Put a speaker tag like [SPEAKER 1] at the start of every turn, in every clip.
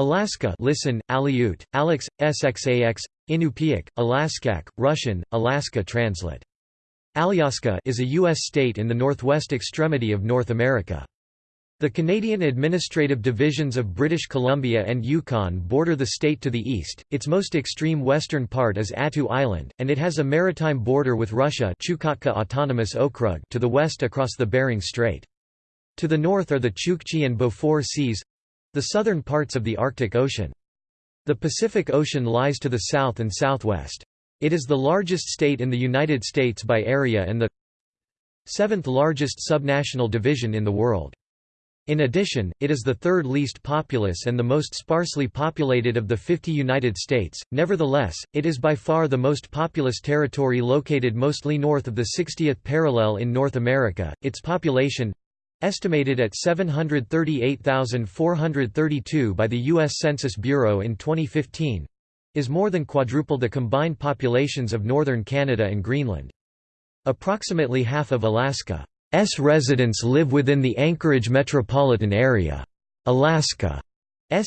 [SPEAKER 1] Alaska listen, Aleut, Alex, SXAX, Inupiaq, Alaskak, Russian, Alaska translate. Alyaska is a U.S. state in the northwest extremity of North America. The Canadian administrative divisions of British Columbia and Yukon border the state to the east, its most extreme western part is Attu Island, and it has a maritime border with Russia Chukotka Autonomous Okrug to the west across the Bering Strait. To the north are the Chukchi and Beaufort Seas—the southern parts of the Arctic Ocean. The Pacific Ocean lies to the south and southwest. It is the largest state in the United States by area and the seventh largest subnational division in the world. In addition, it is the third least populous and the most sparsely populated of the 50 United States. Nevertheless, it is by far the most populous territory located mostly north of the 60th parallel in North America. Its population estimated at 738,432 by the U.S. Census Bureau in 2015 is more than quadruple the combined populations of northern Canada and Greenland. Approximately half of Alaska's residents live within the Anchorage metropolitan area. Alaska's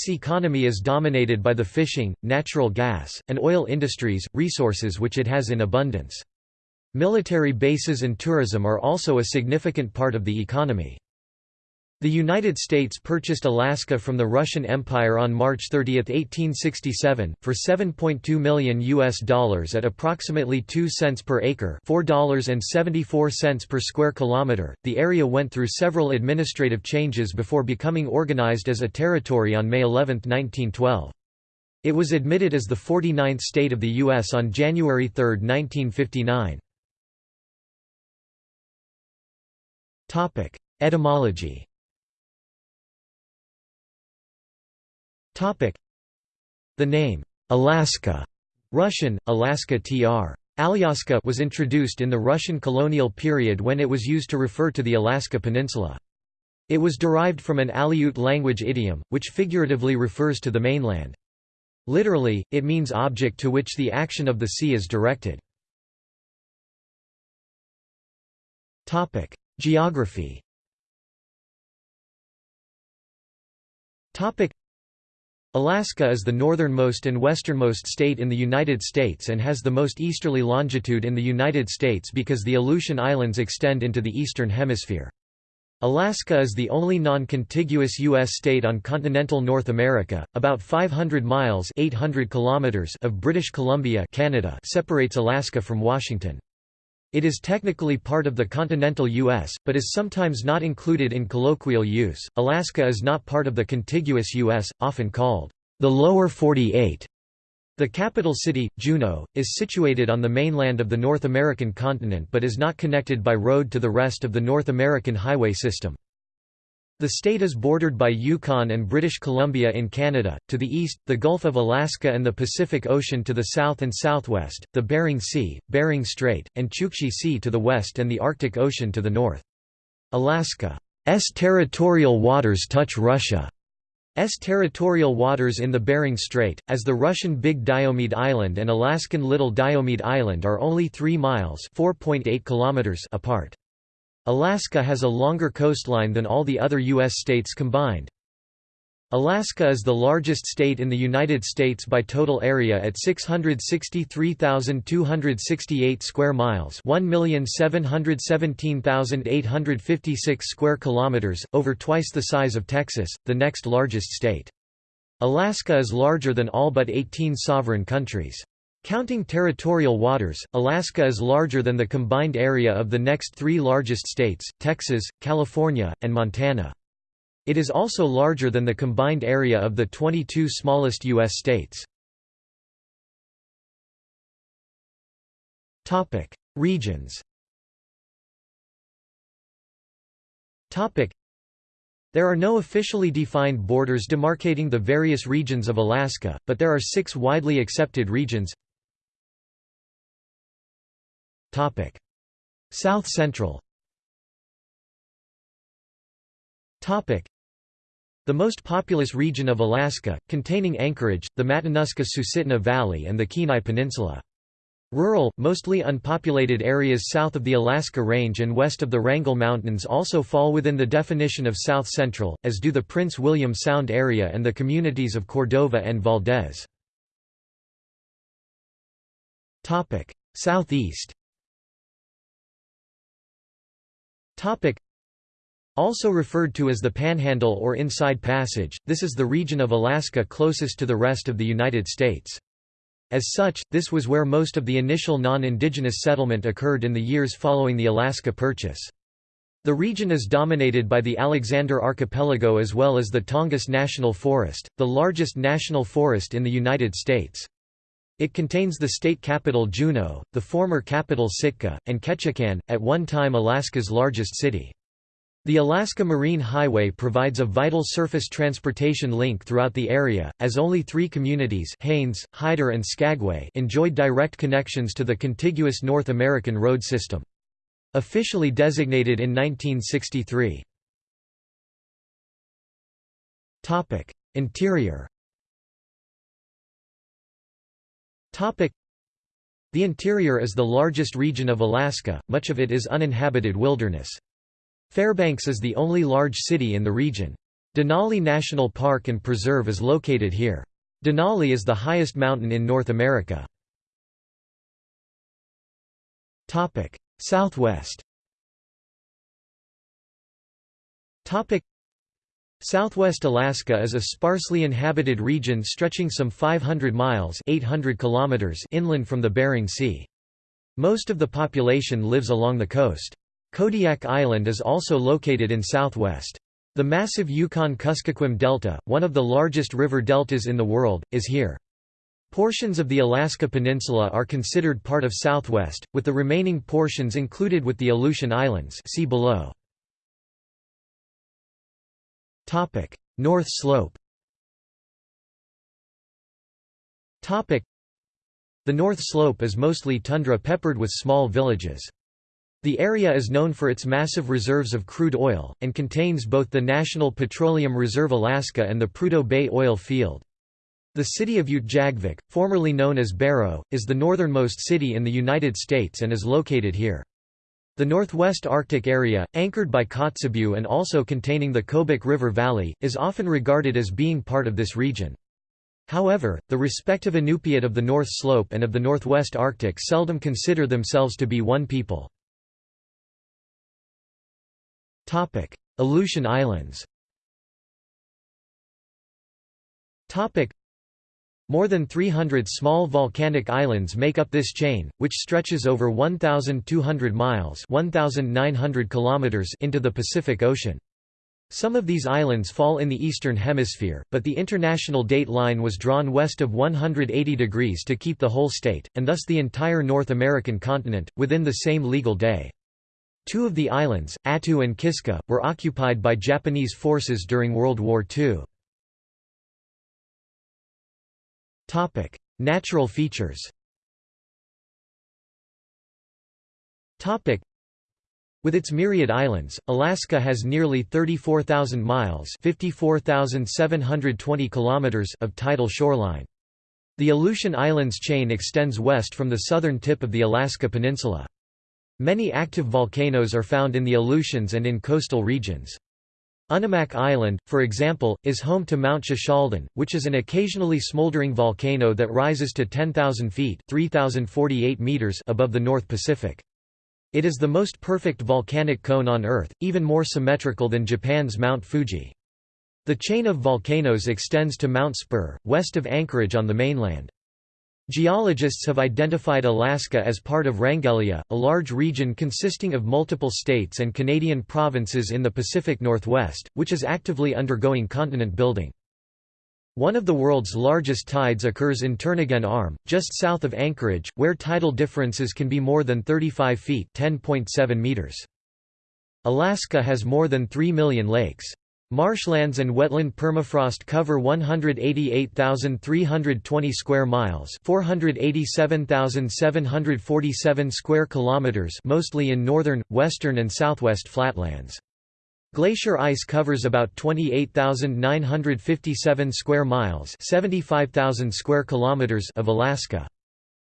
[SPEAKER 1] economy is dominated by the fishing, natural gas, and oil industries, resources which it has in abundance. Military bases and tourism are also a significant part of the economy. The United States purchased Alaska from the Russian Empire on March 30, 1867, for 7.2 million US dollars at approximately 2 cents per acre, $4.74 per square kilometer. The area went through several administrative changes before becoming organized as a territory on May 11, 1912. It was admitted as the 49th state of the U.S. on January 3, 1959. Etymology Topic: The name, Alaska Russian, Alaska tr. Alyaska was introduced in the Russian colonial period when it was used to refer to the Alaska Peninsula. It was derived from an Aleut language idiom, which figuratively refers to the mainland. Literally, it means object to which the action of the sea is directed. Geography Alaska is the northernmost and westernmost state in the United States and has the most easterly longitude in the United States because the Aleutian Islands extend into the eastern hemisphere. Alaska is the only non-contiguous U.S. state on continental North America. About 500 miles 800 kilometers of British Columbia Canada separates Alaska from Washington. It is technically part of the continental U.S., but is sometimes not included in colloquial use. Alaska is not part of the contiguous U.S., often called the Lower 48. The capital city, Juneau, is situated on the mainland of the North American continent but is not connected by road to the rest of the North American highway system. The state is bordered by Yukon and British Columbia in Canada, to the east, the Gulf of Alaska and the Pacific Ocean to the south and southwest, the Bering Sea, Bering Strait, and Chukchi Sea to the west and the Arctic Ocean to the north. Alaska's territorial waters touch Russia's territorial waters in the Bering Strait, as the Russian Big Diomede Island and Alaskan Little Diomede Island are only 3 miles kilometers apart. Alaska has a longer coastline than all the other U.S. states combined. Alaska is the largest state in the United States by total area at 663,268 square miles, 1,717,856 square kilometers, over twice the size of Texas, the next largest state. Alaska is larger than all but 18 sovereign countries. Counting territorial waters, Alaska is larger than the combined area of the next three largest states, Texas, California, and Montana. It is also larger than the combined area of the 22 smallest U.S. states. Regions there are no officially defined borders demarcating the various regions of Alaska, but there are six widely accepted regions South Central. The most populous region of Alaska, containing Anchorage, the Matanuska-Susitna Valley and the Kenai Peninsula. Rural, mostly unpopulated areas south of the Alaska Range and west of the Wrangell Mountains also fall within the definition of South Central, as do the Prince William Sound area and the communities of Cordova and Valdez. Southeast also referred to as the Panhandle or Inside Passage, this is the region of Alaska closest to the rest of the United States. As such, this was where most of the initial non-indigenous settlement occurred in the years following the Alaska Purchase. The region is dominated by the Alexander Archipelago as well as the Tongass National Forest, the largest national forest in the United States. It contains the state capital Juneau, the former capital Sitka, and Ketchikan, at one time Alaska's largest city. The Alaska Marine Highway provides a vital surface transportation link throughout the area, as only three communities Haines, Hyder and Skagway enjoyed direct connections to the contiguous North American road system. Officially designated in 1963. Interior The interior is the largest region of Alaska, much of it is uninhabited wilderness. Fairbanks is the only large city in the region. Denali National Park and Preserve is located here. Denali is the highest mountain in North America. Southwest Southwest Alaska is a sparsely inhabited region stretching some 500 miles 800 kilometers inland from the Bering Sea. Most of the population lives along the coast. Kodiak Island is also located in southwest. The massive Yukon-Kuskokwim Delta, one of the largest river deltas in the world, is here. Portions of the Alaska Peninsula are considered part of Southwest, with the remaining portions included with the Aleutian Islands see below. North Slope The North Slope is mostly tundra peppered with small villages. The area is known for its massive reserves of crude oil, and contains both the National Petroleum Reserve Alaska and the Prudhoe Bay oil field. The city of Utqiagvik, formerly known as Barrow, is the northernmost city in the United States and is located here. The Northwest Arctic area, anchored by Kotzebue and also containing the Kobuk River Valley, is often regarded as being part of this region. However, the respective Inupiat of the North Slope and of the Northwest Arctic seldom consider themselves to be one people. Aleutian Islands more than 300 small volcanic islands make up this chain, which stretches over 1,200 miles 1,900 kilometers into the Pacific Ocean. Some of these islands fall in the Eastern Hemisphere, but the international date line was drawn west of 180 degrees to keep the whole state, and thus the entire North American continent, within the same legal day. Two of the islands, Attu and Kiska, were occupied by Japanese forces during World War II. Natural features with its myriad islands, Alaska has nearly 34,000 miles (54,720 kilometers) of tidal shoreline. The Aleutian Islands chain extends west from the southern tip of the Alaska Peninsula. Many active volcanoes are found in the Aleutians and in coastal regions. Unimak Island, for example, is home to Mount Shishaldin, which is an occasionally smoldering volcano that rises to 10,000 feet 3,048 meters above the North Pacific. It is the most perfect volcanic cone on Earth, even more symmetrical than Japan's Mount Fuji. The chain of volcanoes extends to Mount Spur, west of Anchorage on the mainland. Geologists have identified Alaska as part of Wrangellia, a large region consisting of multiple states and Canadian provinces in the Pacific Northwest, which is actively undergoing continent building. One of the world's largest tides occurs in Turnagain Arm, just south of Anchorage, where tidal differences can be more than 35 feet meters. Alaska has more than 3 million lakes. Marshlands and wetland permafrost cover 188,320 square miles, 487,747 square kilometers, mostly in northern, western and southwest flatlands. Glacier ice covers about 28,957 square miles, 75,000 square kilometers of Alaska.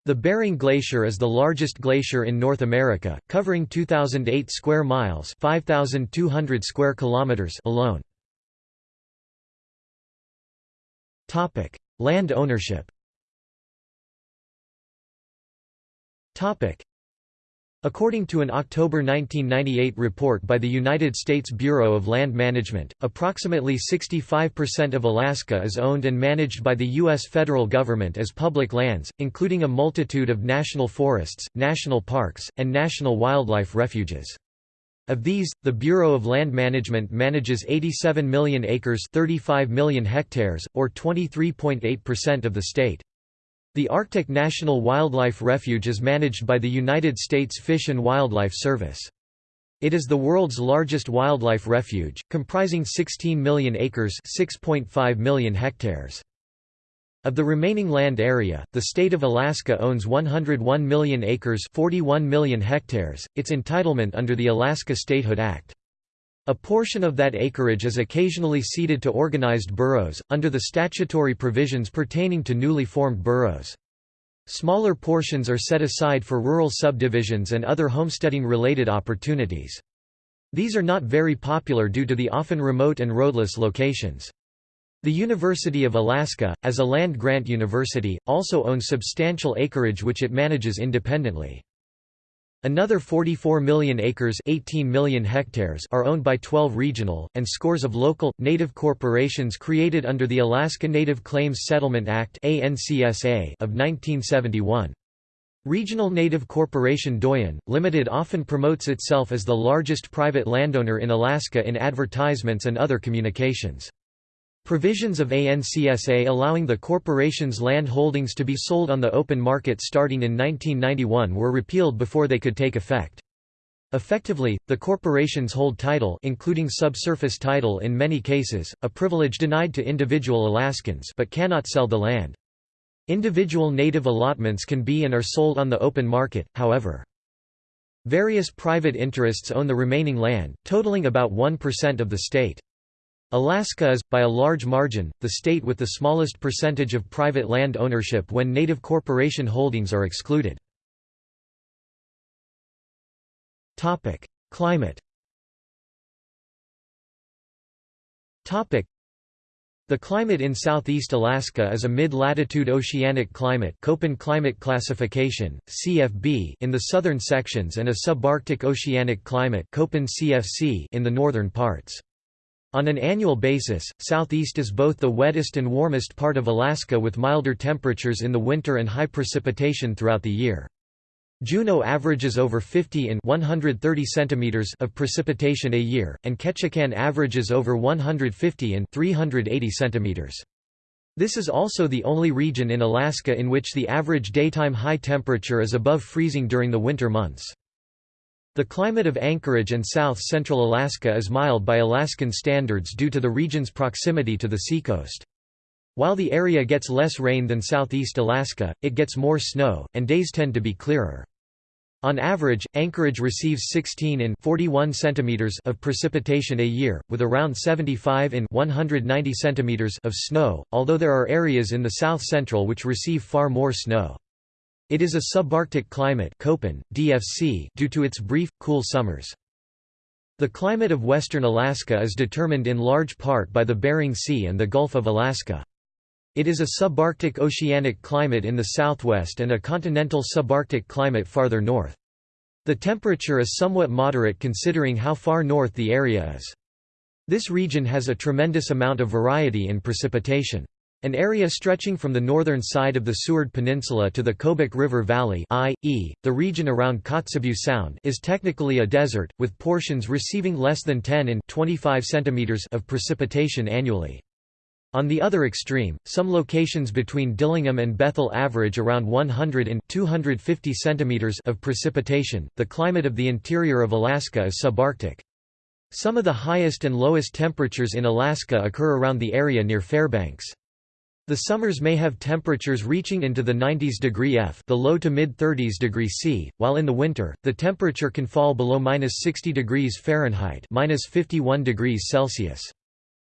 [SPEAKER 1] The Bering Glacier is the largest glacier in North America, covering 2008 square miles, 5200 square kilometers alone. Topic: Land ownership. Topic: According to an October 1998 report by the United States Bureau of Land Management, approximately 65% of Alaska is owned and managed by the U.S. federal government as public lands, including a multitude of national forests, national parks, and national wildlife refuges. Of these, the Bureau of Land Management manages 87 million acres 35 million hectares, or 23.8% of the state. The Arctic National Wildlife Refuge is managed by the United States Fish and Wildlife Service. It is the world's largest wildlife refuge, comprising 16 million acres 6.5 million hectares. Of the remaining land area, the state of Alaska owns 101 million acres 41 million hectares, its entitlement under the Alaska Statehood Act. A portion of that acreage is occasionally ceded to organized boroughs, under the statutory provisions pertaining to newly formed boroughs. Smaller portions are set aside for rural subdivisions and other homesteading-related opportunities. These are not very popular due to the often remote and roadless locations. The University of Alaska, as a land-grant university, also owns substantial acreage which it manages independently. Another 44 million acres 18 million hectares are owned by 12 regional, and scores of local, native corporations created under the Alaska Native Claims Settlement Act of 1971. Regional Native Corporation Doyon, Limited often promotes itself as the largest private landowner in Alaska in advertisements and other communications. Provisions of ANCSA allowing the corporation's land holdings to be sold on the open market starting in 1991 were repealed before they could take effect. Effectively, the corporations hold title including subsurface title in many cases, a privilege denied to individual Alaskans but cannot sell the land. Individual native allotments can be and are sold on the open market, however. Various private interests own the remaining land, totaling about 1% of the state. Alaska is, by a large margin, the state with the smallest percentage of private land ownership when native corporation holdings are excluded. Climate the climate in southeast Alaska is a mid-latitude oceanic climate Köppen climate classification, CFB in the southern sections and a subarctic oceanic climate Köppen CFC in the northern parts. On an annual basis, southeast is both the wettest and warmest part of Alaska with milder temperatures in the winter and high precipitation throughout the year. Juneau averages over 50 in 130 centimeters of precipitation a year, and Ketchikan averages over 150 in 380 centimeters. This is also the only region in Alaska in which the average daytime high temperature is above freezing during the winter months. The climate of Anchorage and south-central Alaska is mild by Alaskan standards due to the region's proximity to the seacoast. While the area gets less rain than southeast Alaska, it gets more snow, and days tend to be clearer. On average, Anchorage receives 16 in 41 centimeters of precipitation a year, with around 75 in 190 centimeters of snow, although there are areas in the south-central which receive far more snow. It is a subarctic climate Köppen, DFC due to its brief, cool summers. The climate of western Alaska is determined in large part by the Bering Sea and the Gulf of Alaska. It is a subarctic oceanic climate in the southwest and a continental subarctic climate farther north. The temperature is somewhat moderate considering how far north the area is. This region has a tremendous amount of variety in precipitation. An area stretching from the northern side of the Seward Peninsula to the Kobuk River Valley i.e., the region around Kotzebue Sound is technically a desert, with portions receiving less than 10 in 25 centimeters of precipitation annually. On the other extreme, some locations between Dillingham and Bethel average around 100 in 250 centimeters of precipitation. The climate of the interior of Alaska is subarctic. Some of the highest and lowest temperatures in Alaska occur around the area near Fairbanks. The summers may have temperatures reaching into the 90s degree F the low to mid-30s degree C, while in the winter, the temperature can fall below minus 60 degrees Fahrenheit minus 51 degrees Celsius.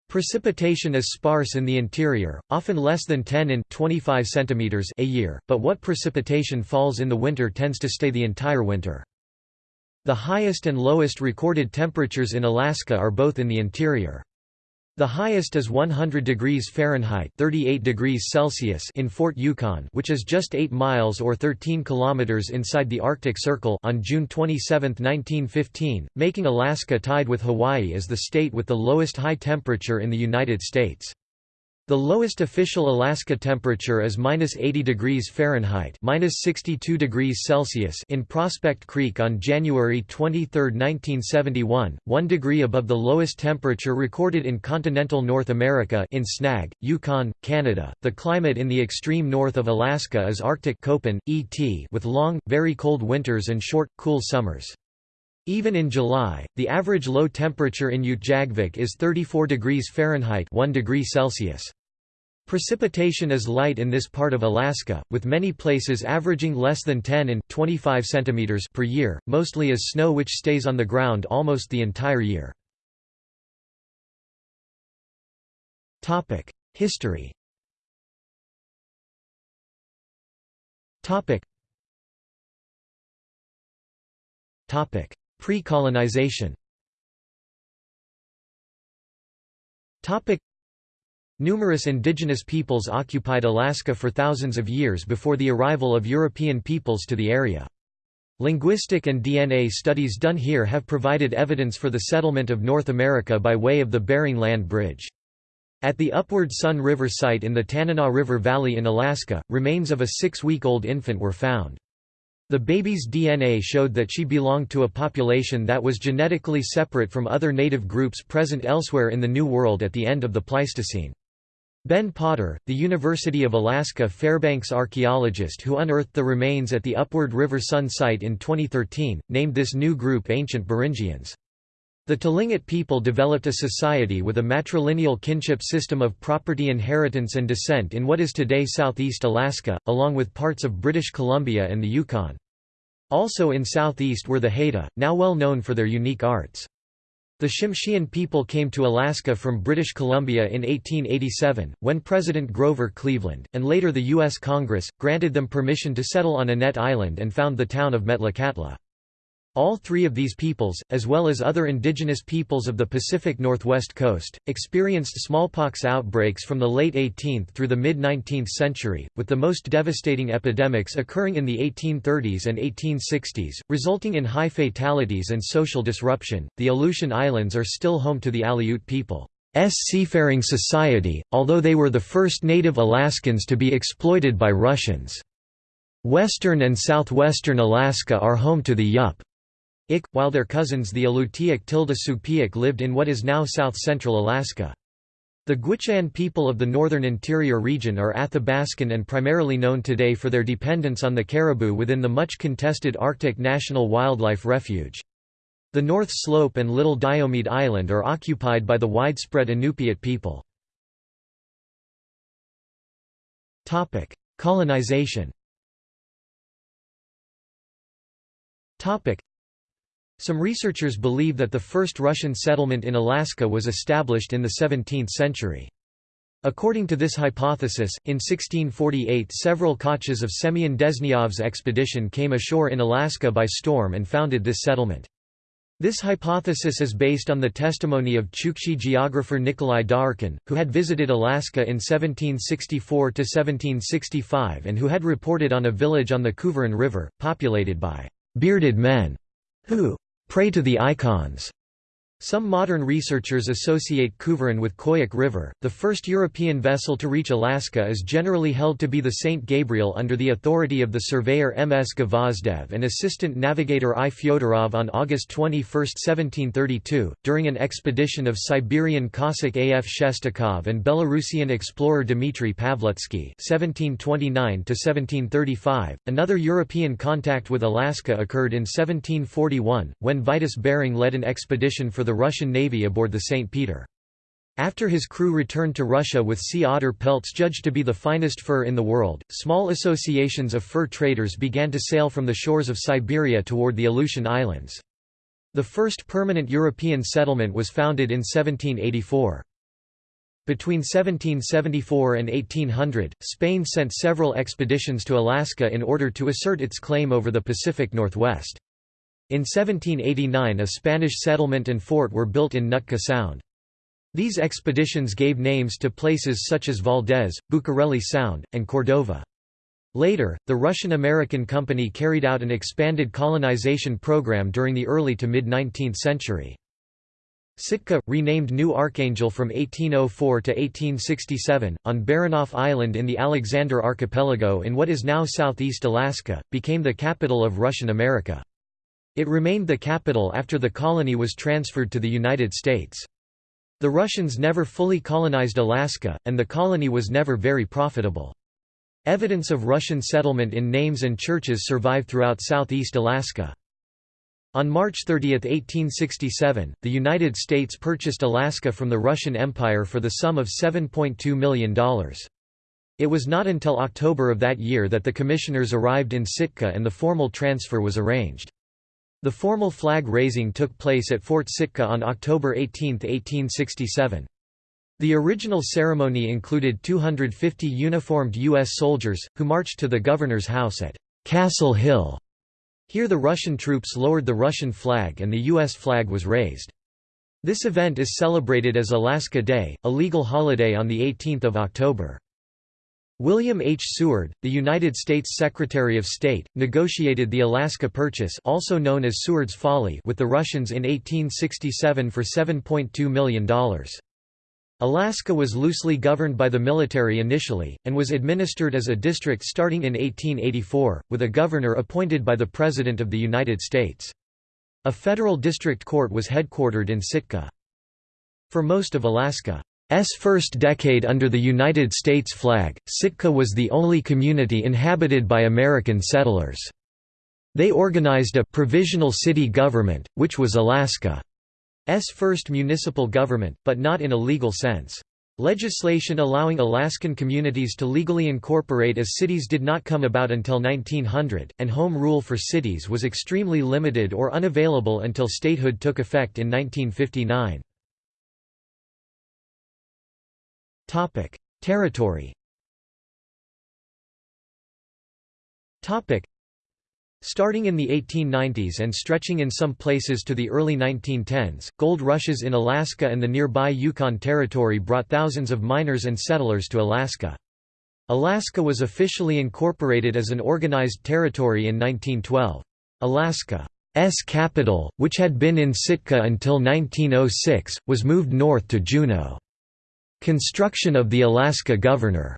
[SPEAKER 1] Precipitation is sparse in the interior, often less than 10 in 25 centimeters a year, but what precipitation falls in the winter tends to stay the entire winter. The highest and lowest recorded temperatures in Alaska are both in the interior. The highest is 100 degrees Fahrenheit 38 degrees Celsius in Fort Yukon which is just 8 miles or 13 kilometers inside the Arctic Circle on June 27, 1915, making Alaska tied with Hawaii as the state with the lowest high temperature in the United States. The lowest official Alaska temperature is minus 80 degrees Fahrenheit minus 62 degrees Celsius in Prospect Creek on January 23, 1971, one degree above the lowest temperature recorded in continental North America in Snag, Yukon, Canada. The climate in the extreme north of Alaska is Arctic Köppen, ET, with long, very cold winters and short, cool summers. Even in July, the average low temperature in Utqiagvik is 34 degrees Fahrenheit 1 degree Celsius. Precipitation is light in this part of Alaska, with many places averaging less than 10 in 25 centimeters per year, mostly as snow which stays on the ground almost the entire year. Topic: History. Topic. Topic: Pre-colonization. Topic: Numerous indigenous peoples occupied Alaska for thousands of years before the arrival of European peoples to the area. Linguistic and DNA studies done here have provided evidence for the settlement of North America by way of the Bering Land Bridge. At the Upward Sun River site in the Tanana River Valley in Alaska, remains of a six-week-old infant were found. The baby's DNA showed that she belonged to a population that was genetically separate from other native groups present elsewhere in the New World at the end of the Pleistocene. Ben Potter, the University of Alaska Fairbanks archaeologist who unearthed the remains at the Upward River Sun site in 2013, named this new group Ancient Beringians. The Tlingit people developed a society with a matrilineal kinship system of property inheritance and descent in what is today southeast Alaska, along with parts of British Columbia and the Yukon. Also in southeast were the Haida, now well known for their unique arts. The Tsimshian people came to Alaska from British Columbia in 1887, when President Grover Cleveland, and later the U.S. Congress, granted them permission to settle on Annette Island and found the town of Metlakatla. All three of these peoples, as well as other indigenous peoples of the Pacific Northwest coast, experienced smallpox outbreaks from the late 18th through the mid-19th century, with the most devastating epidemics occurring in the 1830s and 1860s, resulting in high fatalities and social disruption. The Aleutian Islands are still home to the Aleut people's seafaring society, although they were the first native Alaskans to be exploited by Russians. Western and southwestern Alaska are home to the Yup Ik, while their cousins the Alutiiq tilde Sugpiaq lived in what is now south-central Alaska. The Gwich'in people of the northern interior region are Athabascan and primarily known today for their dependence on the caribou within the much contested Arctic National Wildlife Refuge. The North Slope and Little Diomede Island are occupied by the widespread Inupiat people. Colonization some researchers believe that the first Russian settlement in Alaska was established in the 17th century. According to this hypothesis, in 1648 several kachas of Semyon Dezhnyov's expedition came ashore in Alaska by storm and founded this settlement. This hypothesis is based on the testimony of Chukchi geographer Nikolai Daurkin, who had visited Alaska in 1764–1765 and who had reported on a village on the Kuvaren River, populated by «bearded men» who Pray to the icons. Some modern researchers associate Kuvaren with Koyuk River. The first European vessel to reach Alaska is generally held to be the St. Gabriel under the authority of the surveyor M. S. Gvozdev and assistant navigator I. Fyodorov on August 21, 1732, during an expedition of Siberian Cossack A. F. Shestakov and Belarusian explorer Dmitry Pavlutsky (1729–1735). Another European contact with Alaska occurred in 1741, when Vitus Bering led an expedition for the the Russian Navy aboard the St. Peter. After his crew returned to Russia with sea otter pelts judged to be the finest fur in the world, small associations of fur traders began to sail from the shores of Siberia toward the Aleutian Islands. The first permanent European settlement was founded in 1784. Between 1774 and 1800, Spain sent several expeditions to Alaska in order to assert its claim over the Pacific Northwest. In 1789 a Spanish settlement and fort were built in Nootka Sound. These expeditions gave names to places such as Valdez, Bucareli Sound, and Cordova. Later, the Russian-American Company carried out an expanded colonization program during the early to mid-19th century. Sitka, renamed New Archangel from 1804 to 1867, on Baranof Island in the Alexander Archipelago in what is now southeast Alaska, became the capital of Russian America. It remained the capital after the colony was transferred to the United States. The Russians never fully colonized Alaska, and the colony was never very profitable. Evidence of Russian settlement in names and churches survive throughout southeast Alaska. On March 30, 1867, the United States purchased Alaska from the Russian Empire for the sum of $7.2 million. It was not until October of that year that the commissioners arrived in Sitka and the formal transfer was arranged. The formal flag raising took place at Fort Sitka on October 18, 1867. The original ceremony included 250 uniformed U.S. soldiers, who marched to the governor's house at Castle Hill. Here the Russian troops lowered the Russian flag and the U.S. flag was raised. This event is celebrated as Alaska Day, a legal holiday on 18 October. William H. Seward, the United States Secretary of State, negotiated the Alaska Purchase also known as Seward's Folly with the Russians in 1867 for $7.2 million. Alaska was loosely governed by the military initially, and was administered as a district starting in 1884, with a governor appointed by the President of the United States. A federal district court was headquartered in Sitka. For most of Alaska, first decade under the United States flag, Sitka was the only community inhabited by American settlers. They organized a «provisional city government», which was Alaska's first municipal government, but not in a legal sense. Legislation allowing Alaskan communities to legally incorporate as cities did not come about until 1900, and home rule for cities was extremely limited or unavailable until statehood took effect in 1959. Topic: Territory. Topic: Starting in the 1890s and stretching in some places to the early 1910s, gold rushes in Alaska and the nearby Yukon Territory brought thousands of miners and settlers to Alaska. Alaska was officially incorporated as an organized territory in 1912. Alaska's capital, which had been in Sitka until 1906, was moved north to Juneau. Construction of the Alaska Governor's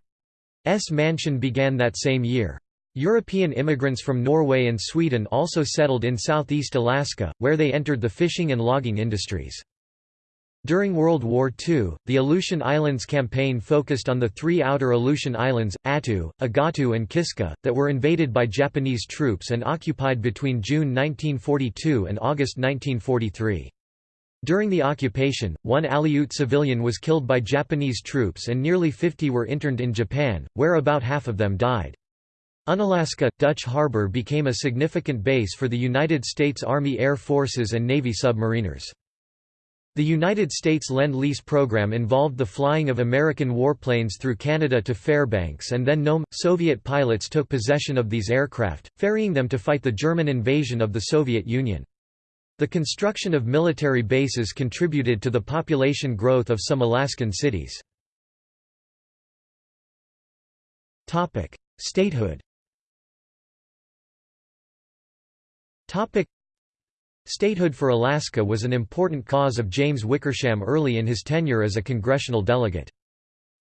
[SPEAKER 1] mansion began that same year. European immigrants from Norway and Sweden also settled in southeast Alaska, where they entered the fishing and logging industries. During World War II, the Aleutian Islands campaign focused on the three outer Aleutian Islands, Attu, Agattu and Kiska, that were invaded by Japanese troops and occupied between June 1942 and August 1943. During the occupation, one Aleut civilian was killed by Japanese troops and nearly 50 were interned in Japan, where about half of them died. Unalaska, Dutch Harbor became a significant base for the United States Army Air Forces and Navy submariners. The United States Lend-Lease program involved the flying of American warplanes through Canada to Fairbanks and then Nome. Soviet pilots took possession of these aircraft, ferrying them to fight the German invasion of the Soviet Union. The construction of military bases contributed to the population growth of some Alaskan cities. Statehood Statehood for Alaska was an important cause of James Wickersham early in his tenure as a congressional delegate.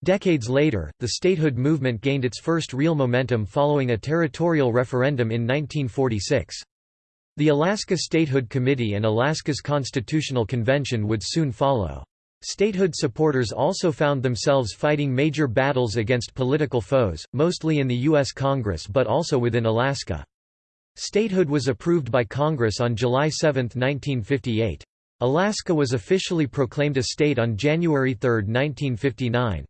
[SPEAKER 1] Decades later, the statehood movement gained its first real momentum following a territorial referendum in 1946. The Alaska Statehood Committee and Alaska's Constitutional Convention would soon follow. Statehood supporters also found themselves fighting major battles against political foes, mostly in the U.S. Congress but also within Alaska. Statehood was approved by Congress on July 7, 1958. Alaska was officially proclaimed a state on January 3, 1959.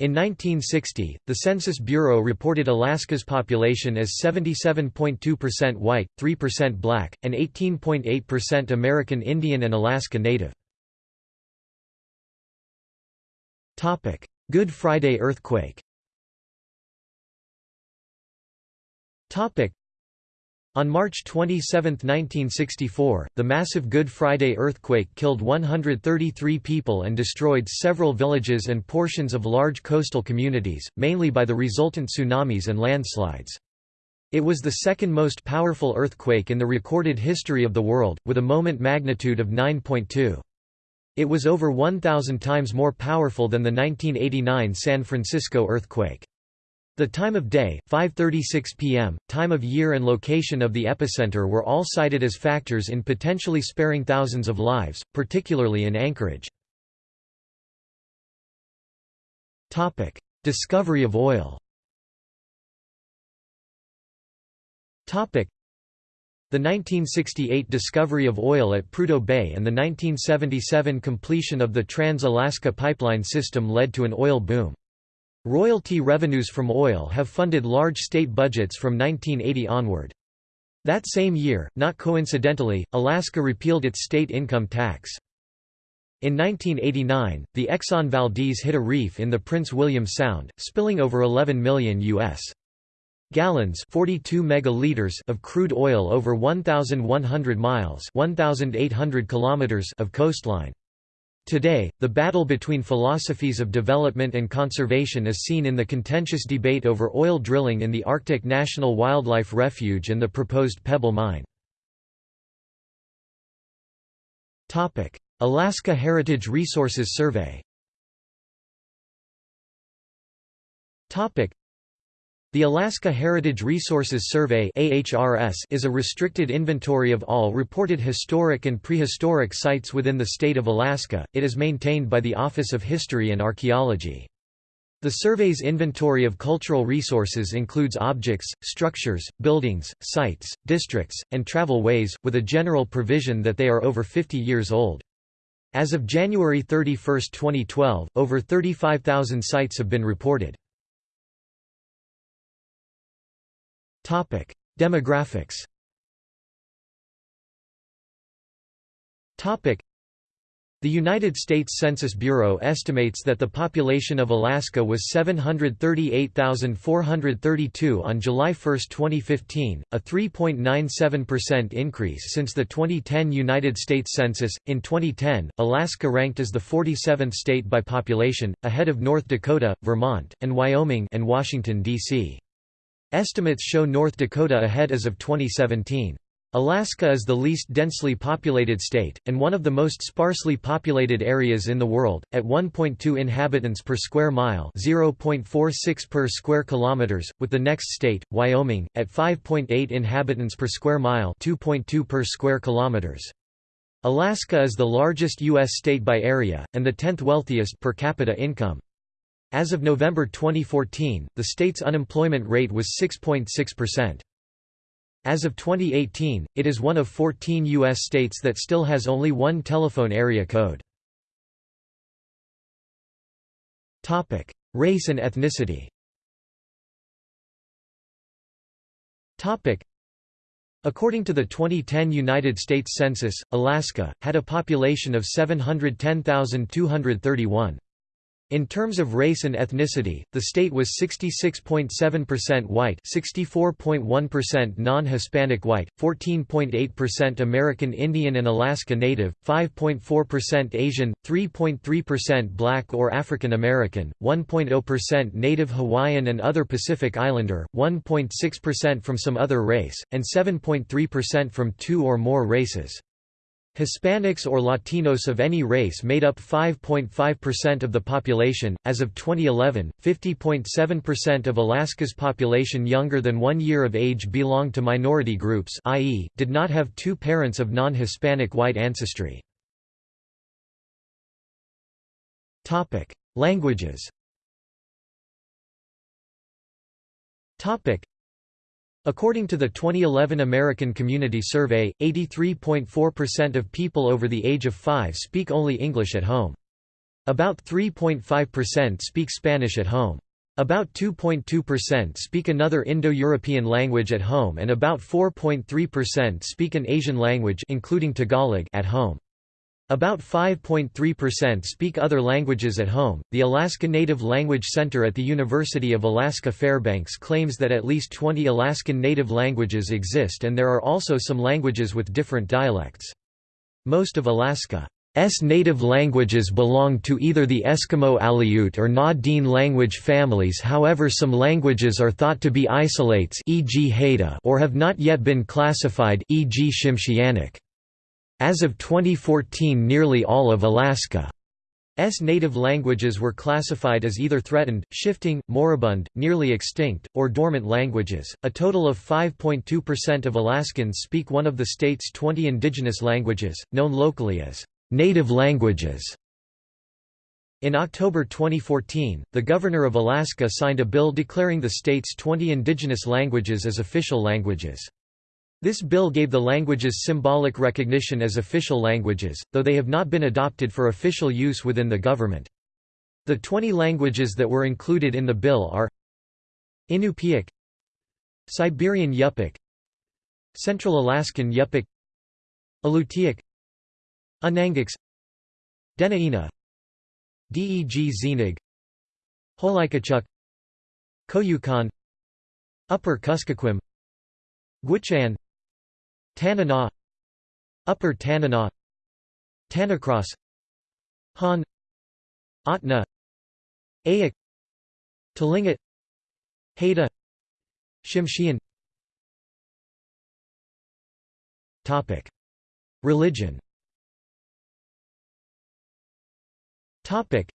[SPEAKER 1] In 1960, the Census Bureau reported Alaska's population as 77.2% white, 3% black, and 18.8% American Indian and Alaska Native. Good Friday earthquake on March 27, 1964, the massive Good Friday earthquake killed 133 people and destroyed several villages and portions of large coastal communities, mainly by the resultant tsunamis and landslides. It was the second most powerful earthquake in the recorded history of the world, with a moment magnitude of 9.2. It was over 1,000 times more powerful than the 1989 San Francisco earthquake. The time of day, 5.36 p.m., time of year and location of the epicenter were all cited as factors in potentially sparing thousands of lives, particularly in Anchorage. Discovery of oil the 1968 discovery of oil at Prudhoe Bay and the 1977 completion of the Trans-Alaska Pipeline system led to an oil boom. Royalty revenues from oil have funded large state budgets from 1980 onward. That same year, not coincidentally, Alaska repealed its state income tax. In 1989, the Exxon Valdez hit a reef in the Prince William Sound, spilling over 11 million U.S. gallons 42 megaliters of crude oil over 1,100 miles 1,800 kilometers of coastline. Today, the battle between philosophies of development and conservation is seen in the contentious debate over oil drilling in the Arctic National Wildlife Refuge and the proposed Pebble Mine. Alaska Heritage Resources Survey the Alaska Heritage Resources Survey is a restricted inventory of all reported historic and prehistoric sites within the state of Alaska. It is maintained by the Office of History and Archaeology. The survey's inventory of cultural resources includes objects, structures, buildings, sites, districts, and travel ways, with a general provision that they are over 50 years old. As of January 31, 2012, over 35,000 sites have been reported. Topic: Demographics. Topic: The United States Census Bureau estimates that the population of Alaska was 738,432 on July 1, 2015, a 3.97% increase since the 2010 United States Census. In 2010, Alaska ranked as the 47th state by population, ahead of North Dakota, Vermont, and Wyoming and Washington D.C. Estimates show North Dakota ahead as of 2017. Alaska is the least densely populated state, and one of the most sparsely populated areas in the world, at 1.2 inhabitants per square mile 0.46 per square kilometers, with the next state, Wyoming, at 5.8 inhabitants per square mile 2.2 per square kilometers. Alaska is the largest U.S. state by area, and the 10th wealthiest per capita income. As of November 2014, the state's unemployment rate was 6.6%. As of 2018, it is one of 14 U.S. states that still has only one telephone area code. Race and ethnicity According to the 2010 United States Census, Alaska, had a population of 710,231. In terms of race and ethnicity, the state was 66.7% white 64.1% non-Hispanic white, 14.8% American Indian and Alaska Native, 5.4% Asian, 3.3% Black or African American, 1.0% Native Hawaiian and other Pacific Islander, 1.6% from some other race, and 7.3% from two or more races. Hispanics or Latinos of any race made up 5.5% of the population. As of 2011, 50.7% of Alaska's population younger than one year of age belonged to minority groups, i.e., did not have two parents of non Hispanic white ancestry. Languages According to the 2011 American Community Survey, 83.4% of people over the age of 5 speak only English at home. About 3.5% speak Spanish at home. About 2.2% speak another Indo-European language at home and about 4.3% speak an Asian language including Tagalog at home. About 5.3% speak other languages at home. The Alaska Native Language Center at the University of Alaska Fairbanks claims that at least 20 Alaskan Native languages exist and there are also some languages with different dialects. Most of Alaska's native languages belong to either the Eskimo Aleut or Na-Dene language families however some languages are thought to be isolates e.g. Haida or have not yet been classified e.g. As of 2014 nearly all of Alaska's native languages were classified as either threatened, shifting, moribund, nearly extinct, or dormant languages. A total of 5.2% of Alaskans speak one of the state's 20 indigenous languages, known locally as native languages. In October 2014, the Governor of Alaska signed a bill declaring the state's 20 indigenous languages as official languages. This bill gave the languages symbolic recognition as official languages, though they have not been adopted for official use within the government. The 20 languages that were included in the bill are Inupiaq Siberian Yupik Central Alaskan Yupik Alutiiq Unangax Dena'ina Deg Xinag Holikachuk Koyukon Upper Kuskokwim Gwich'in Tanana Upper Tanana Tanacross Han Ahtna Eyak Tlingit Haida Tsimshian Topic. Religion. Topic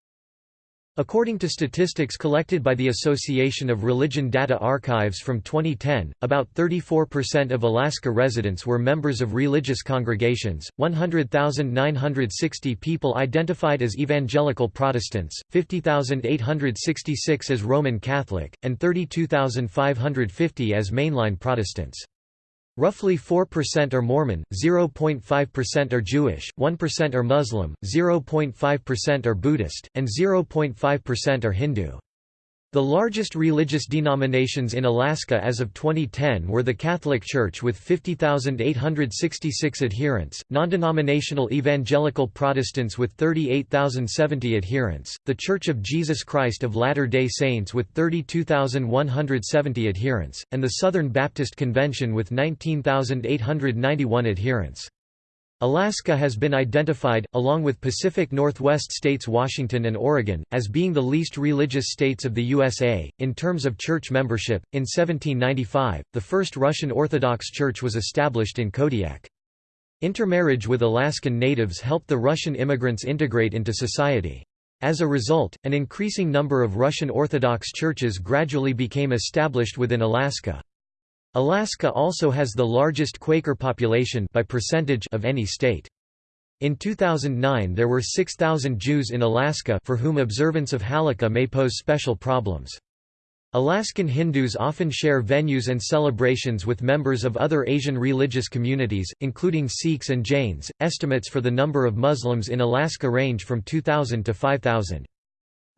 [SPEAKER 1] According to statistics collected by the Association of Religion Data Archives from 2010, about 34% of Alaska residents were members of religious congregations, 100,960 people identified as Evangelical Protestants, 50,866 as Roman Catholic, and 32,550 as mainline Protestants. Roughly 4% are Mormon, 0.5% are Jewish, 1% are Muslim, 0.5% are Buddhist, and 0.5% are Hindu. The largest religious denominations in Alaska as of 2010 were the Catholic Church with 50,866 adherents, non-denominational Evangelical Protestants with 38,070 adherents, the Church of Jesus Christ of Latter-day Saints with 32,170 adherents, and the Southern Baptist Convention with 19,891 adherents. Alaska has been identified, along with Pacific Northwest states Washington and Oregon, as being the least religious states of the USA. In terms of church membership, in 1795, the first Russian Orthodox Church was established in Kodiak. Intermarriage with Alaskan natives helped the Russian immigrants integrate into society. As a result, an increasing number of Russian Orthodox churches gradually became established within Alaska. Alaska also has the largest Quaker population by percentage of any state. In 2009 there were 6,000 Jews in Alaska for whom observance of Halakha may pose special problems. Alaskan Hindus often share venues and celebrations with members of other Asian religious communities, including Sikhs and Jains. Estimates for the number of Muslims in Alaska range from 2,000 to 5,000.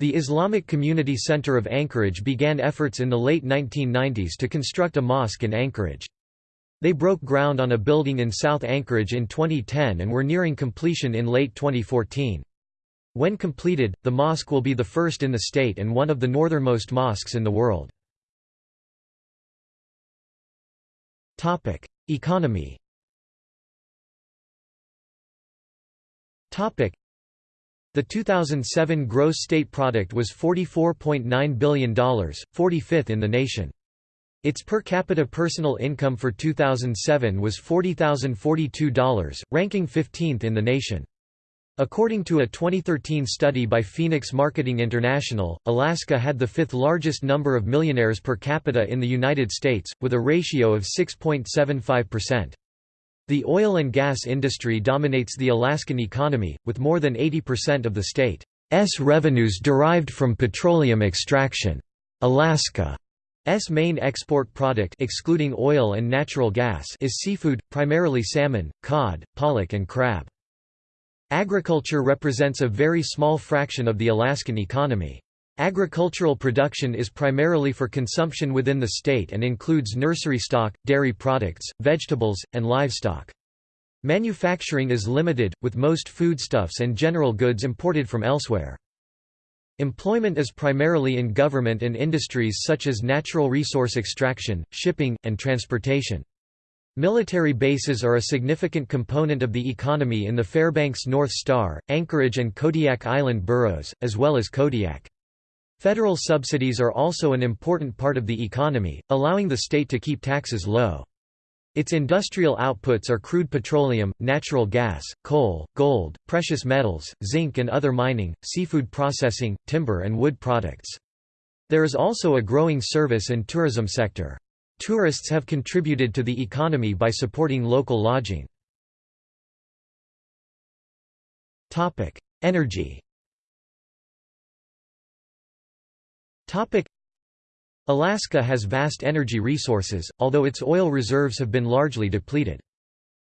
[SPEAKER 1] The Islamic Community Center of Anchorage began efforts in the late 1990s to construct a mosque in Anchorage. They broke ground on a building in South Anchorage in 2010 and were nearing completion in late 2014. When completed, the mosque will be the first in the state and one of the northernmost mosques in the world. Economy the 2007 gross state product was $44.9 billion, 45th in the nation. Its per capita personal income for 2007 was $40,042, ranking 15th in the nation. According to a 2013 study by Phoenix Marketing International, Alaska had the fifth largest number of millionaires per capita in the United States, with a ratio of 6.75%. The oil and gas industry dominates the Alaskan economy, with more than 80% of the state's revenues derived from petroleum extraction. Alaska's main export product excluding oil and natural gas is seafood, primarily salmon, cod, pollock and crab. Agriculture represents a very small fraction of the Alaskan economy. Agricultural production is primarily for consumption within the state and includes nursery stock, dairy products, vegetables, and livestock. Manufacturing is limited, with most foodstuffs and general goods imported from elsewhere. Employment is primarily in government and industries such as natural resource extraction, shipping, and transportation. Military bases are a significant component of the economy in the Fairbanks North Star, Anchorage and Kodiak Island boroughs, as well as Kodiak. Federal subsidies are also an important part of the economy, allowing the state to keep taxes low. Its industrial outputs are crude petroleum, natural gas, coal, gold, precious metals, zinc and other mining, seafood processing, timber and wood products. There is also a growing service and tourism sector. Tourists have contributed to the economy by supporting local lodging. Energy Alaska has vast energy resources, although its oil reserves have been largely depleted.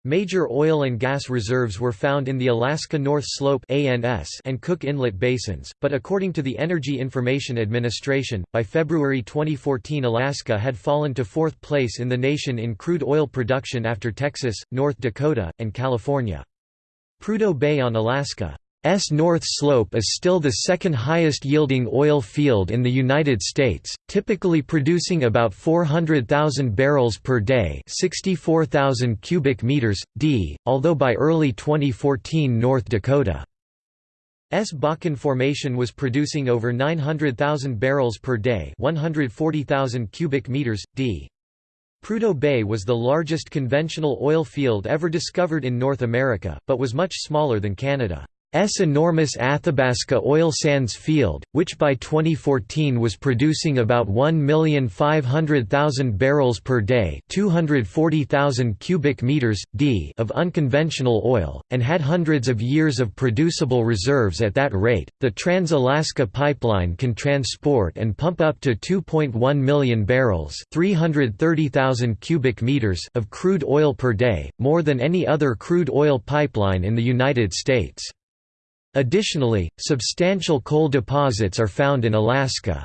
[SPEAKER 1] Major oil and gas reserves were found in the Alaska North Slope and Cook Inlet basins, but according to the Energy Information Administration, by February 2014 Alaska had fallen to fourth place in the nation in crude oil production after Texas, North Dakota, and California. Prudhoe Bay on Alaska S North Slope is still the second highest yielding oil field in the United States, typically producing about 400,000 barrels per day, 64,000 cubic meters d, although by early 2014 North Dakota S Bakken Formation was producing over 900,000 barrels per day, 140,000 cubic meters d. Prudhoe Bay was the largest conventional oil field ever discovered in North America, but was much smaller than Canada. S enormous Athabasca oil sands field, which by 2014 was producing about 1,500,000 barrels per day, 240,000 cubic meters d of unconventional oil, and had hundreds of years of producible reserves at that rate. The Trans-Alaska pipeline can transport and pump up to 2.1 million barrels, 330,000 cubic meters of crude oil per day, more than any other crude oil pipeline in the United States. Additionally, substantial coal deposits are found in Alaska's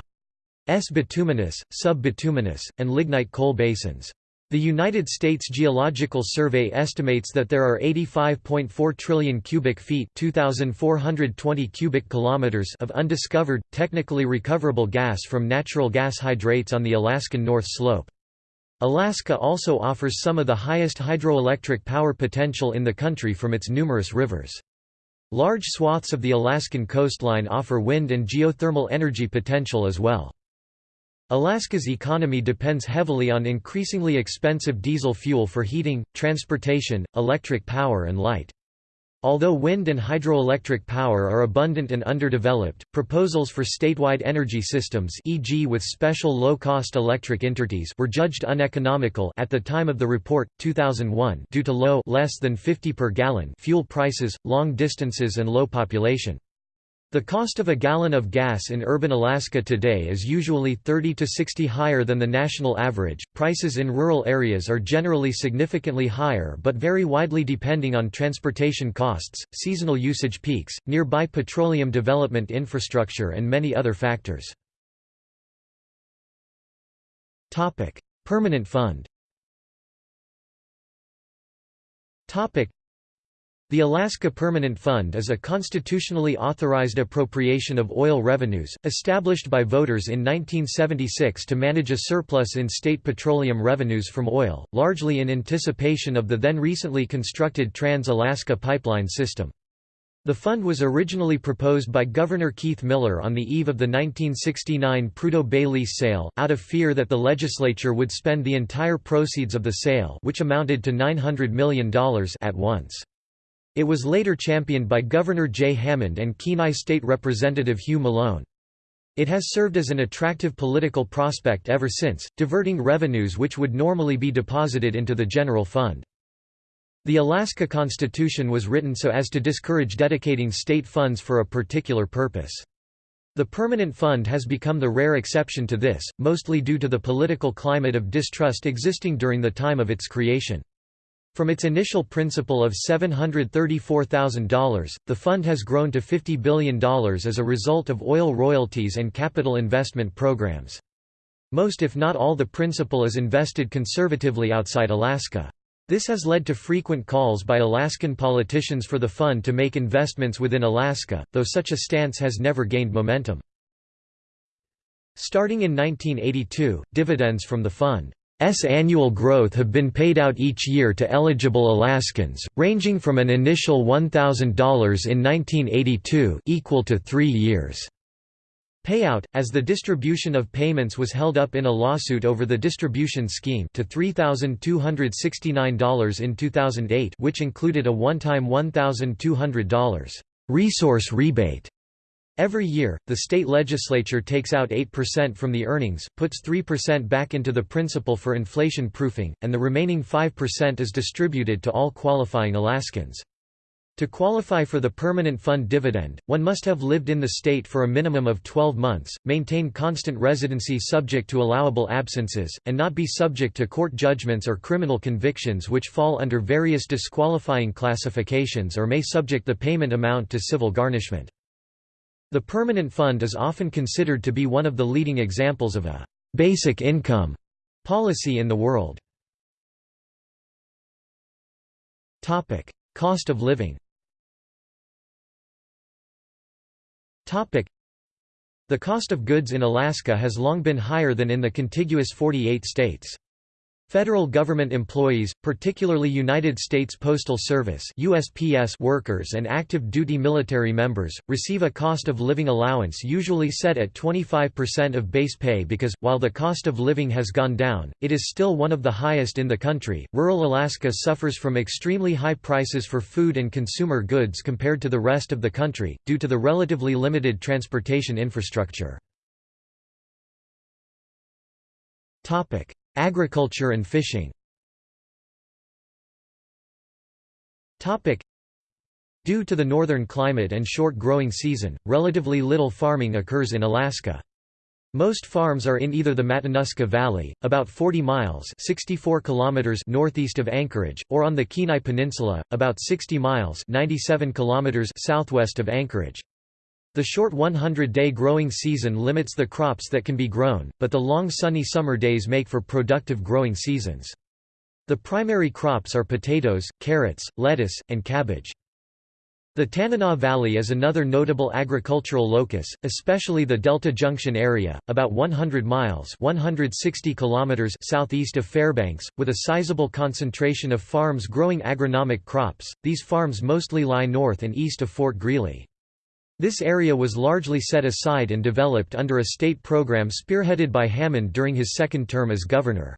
[SPEAKER 1] bituminous, sub-bituminous, and lignite coal basins. The United States Geological Survey estimates that there are 85.4 trillion cubic feet 2420 cubic kilometers of undiscovered, technically recoverable gas from natural gas hydrates on the Alaskan North Slope. Alaska also offers some of the highest hydroelectric power potential in the country from its numerous rivers. Large swaths of the Alaskan coastline offer wind and geothermal energy potential as well. Alaska's economy depends heavily on increasingly expensive diesel fuel for heating, transportation, electric power and light. Although wind and hydroelectric power are abundant and underdeveloped, proposals for statewide energy systems e.g. with special low-cost electric interties were judged uneconomical at the time of the report, 2001 due to low less than 50 per gallon fuel prices, long distances and low population. The cost of a gallon of gas in urban Alaska today is usually 30 to 60 higher than the national average. Prices in rural areas are generally significantly higher but vary widely depending on transportation costs, seasonal usage peaks, nearby petroleum development infrastructure, and many other factors. Topic: Permanent Fund. Topic: the Alaska Permanent Fund is a constitutionally authorized appropriation of oil revenues, established by voters in 1976 to manage a surplus in state petroleum revenues from oil, largely in anticipation of the then recently constructed Trans-Alaska pipeline system. The fund was originally proposed by Governor Keith Miller on the eve of the 1969 Prudhoe Bay lease sale, out of fear that the legislature would spend the entire proceeds of the sale which amounted to $900 million at once. It was later championed by Governor Jay Hammond and Kenai State Representative Hugh Malone. It has served as an attractive political prospect ever since, diverting revenues which would normally be deposited into the general fund. The Alaska Constitution was written so as to discourage dedicating state funds for a particular purpose. The permanent fund has become the rare exception to this, mostly due to the political climate of distrust existing during the time of its creation. From its initial principal of $734,000, the fund has grown to $50 billion as a result of oil royalties and capital investment programs. Most if not all the principal is invested conservatively outside Alaska. This has led to frequent calls by Alaskan politicians for the fund to make investments within Alaska, though such a stance has never gained momentum. Starting in 1982, dividends from the fund's annual growth have been paid out each year to eligible Alaskans, ranging from an initial $1,000 in 1982 equal to three years' payout, as the distribution of payments was held up in a lawsuit over the distribution scheme to $3,269 in 2008 which included a one-time $1,200 resource rebate Every year, the state legislature takes out 8% from the earnings, puts 3% back into the principal for inflation proofing, and the remaining 5% is distributed to all qualifying Alaskans. To qualify for the permanent fund dividend, one must have lived in the state for a minimum of 12 months, maintain constant residency subject to allowable absences, and not be subject to court judgments or criminal convictions which fall under various disqualifying classifications or may subject the payment amount to civil garnishment. The permanent fund is often considered to be one of the leading examples of a «basic income» policy in the world. Cost of living The cost of goods in Alaska has long been higher than in the contiguous 48 states. Federal government employees, particularly United States Postal Service USPS workers and active duty military members, receive a cost of living allowance usually set at 25% of base pay because, while the cost of living has gone down, it is still one of the highest in the country. Rural Alaska suffers from extremely high prices for food and consumer goods compared to the rest of the country, due to the relatively limited transportation infrastructure. Agriculture and fishing Due to the northern climate and short growing season, relatively little farming occurs in Alaska. Most farms are in either the Matanuska Valley, about 40 miles 64 kilometers northeast of Anchorage, or on the Kenai Peninsula, about 60 miles 97 kilometers southwest of Anchorage. The short 100-day growing season limits the crops that can be grown, but the long sunny summer days make for productive growing seasons. The primary crops are potatoes, carrots, lettuce, and cabbage. The Tanana Valley is another notable agricultural locus, especially the Delta Junction area, about 100 miles 160 kilometers southeast of Fairbanks, with a sizable concentration of farms growing agronomic crops. These farms mostly lie north and east of Fort Greely. This area was largely set aside and developed under a state program spearheaded by Hammond during his second term as governor.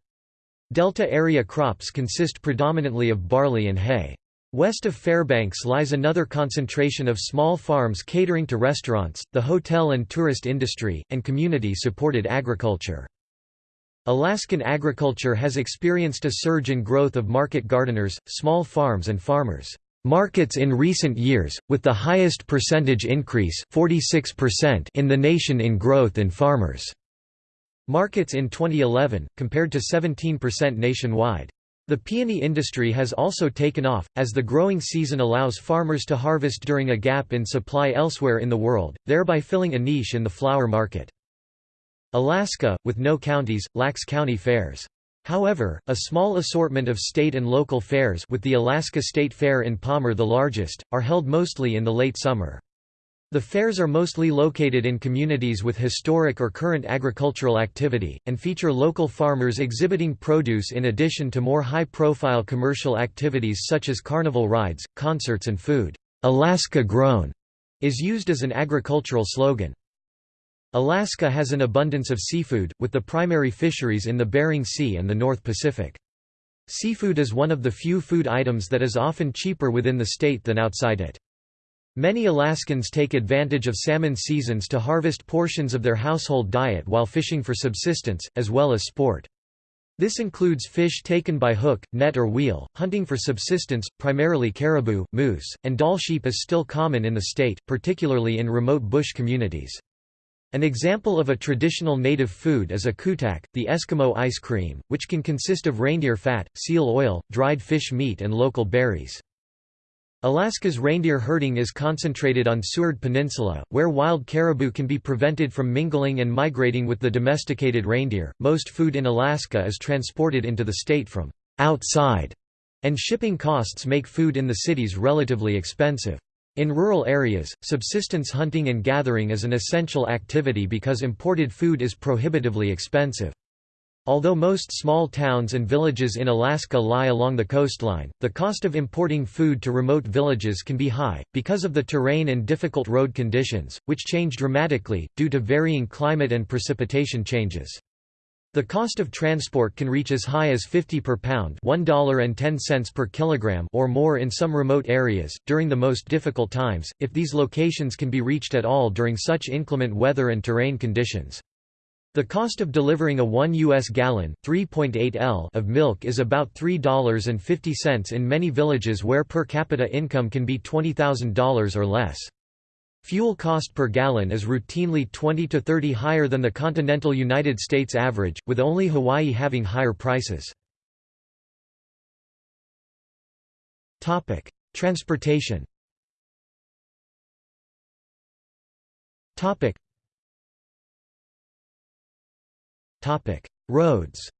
[SPEAKER 1] Delta area crops consist predominantly of barley and hay. West of Fairbanks lies another concentration of small farms catering to restaurants, the hotel and tourist industry, and community-supported agriculture. Alaskan agriculture has experienced a surge in growth of market gardeners, small farms and farmers markets in recent years, with the highest percentage increase 46% in the nation in growth in farmers' markets in 2011, compared to 17% nationwide. The peony industry has also taken off, as the growing season allows farmers to harvest during a gap in supply elsewhere in the world, thereby filling a niche in the flower market. Alaska, with no counties, lacks county fairs. However, a small assortment of state and local fairs with the Alaska State Fair in Palmer the largest, are held mostly in the late summer. The fairs are mostly located in communities with historic or current agricultural activity, and feature local farmers exhibiting produce in addition to more high-profile commercial activities such as carnival rides, concerts and food. Alaska Grown is used as an agricultural slogan. Alaska has an abundance of seafood, with the primary fisheries in the Bering Sea and the North Pacific. Seafood is one of the few food items that is often cheaper within the state than outside it. Many Alaskans take advantage of salmon seasons to harvest portions of their household diet while fishing for subsistence, as well as sport. This includes fish taken by hook, net or wheel, hunting for subsistence, primarily caribou, moose, and Dall sheep is still common in the state, particularly in remote bush communities. An example of a traditional native food is akutaq, the Eskimo ice cream, which can consist of reindeer fat, seal oil, dried fish meat and local berries. Alaska's reindeer herding is concentrated on Seward Peninsula, where wild caribou can be prevented from mingling and migrating with the domesticated reindeer. Most food in Alaska is transported into the state from outside And shipping costs make food in the cities relatively expensive. In rural areas, subsistence hunting and gathering is an essential activity because imported food is prohibitively expensive. Although most small towns and villages in Alaska lie along the coastline, the cost of importing food to remote villages can be high, because of the terrain and difficult road conditions, which change dramatically, due to varying climate and precipitation changes. The cost of transport can reach as high as 50 per pound $1.10 per kilogram or more in some remote areas, during the most difficult times, if these locations can be reached at all during such inclement weather and terrain conditions. The cost of delivering a 1 U.S. gallon 3.8 L of milk is about $3.50 in many villages where per capita income can be $20,000 or less. Fuel cost per gallon is routinely 20 to 30 higher than the continental United States average, with only Hawaii having higher prices. Transportation Topic: Roads.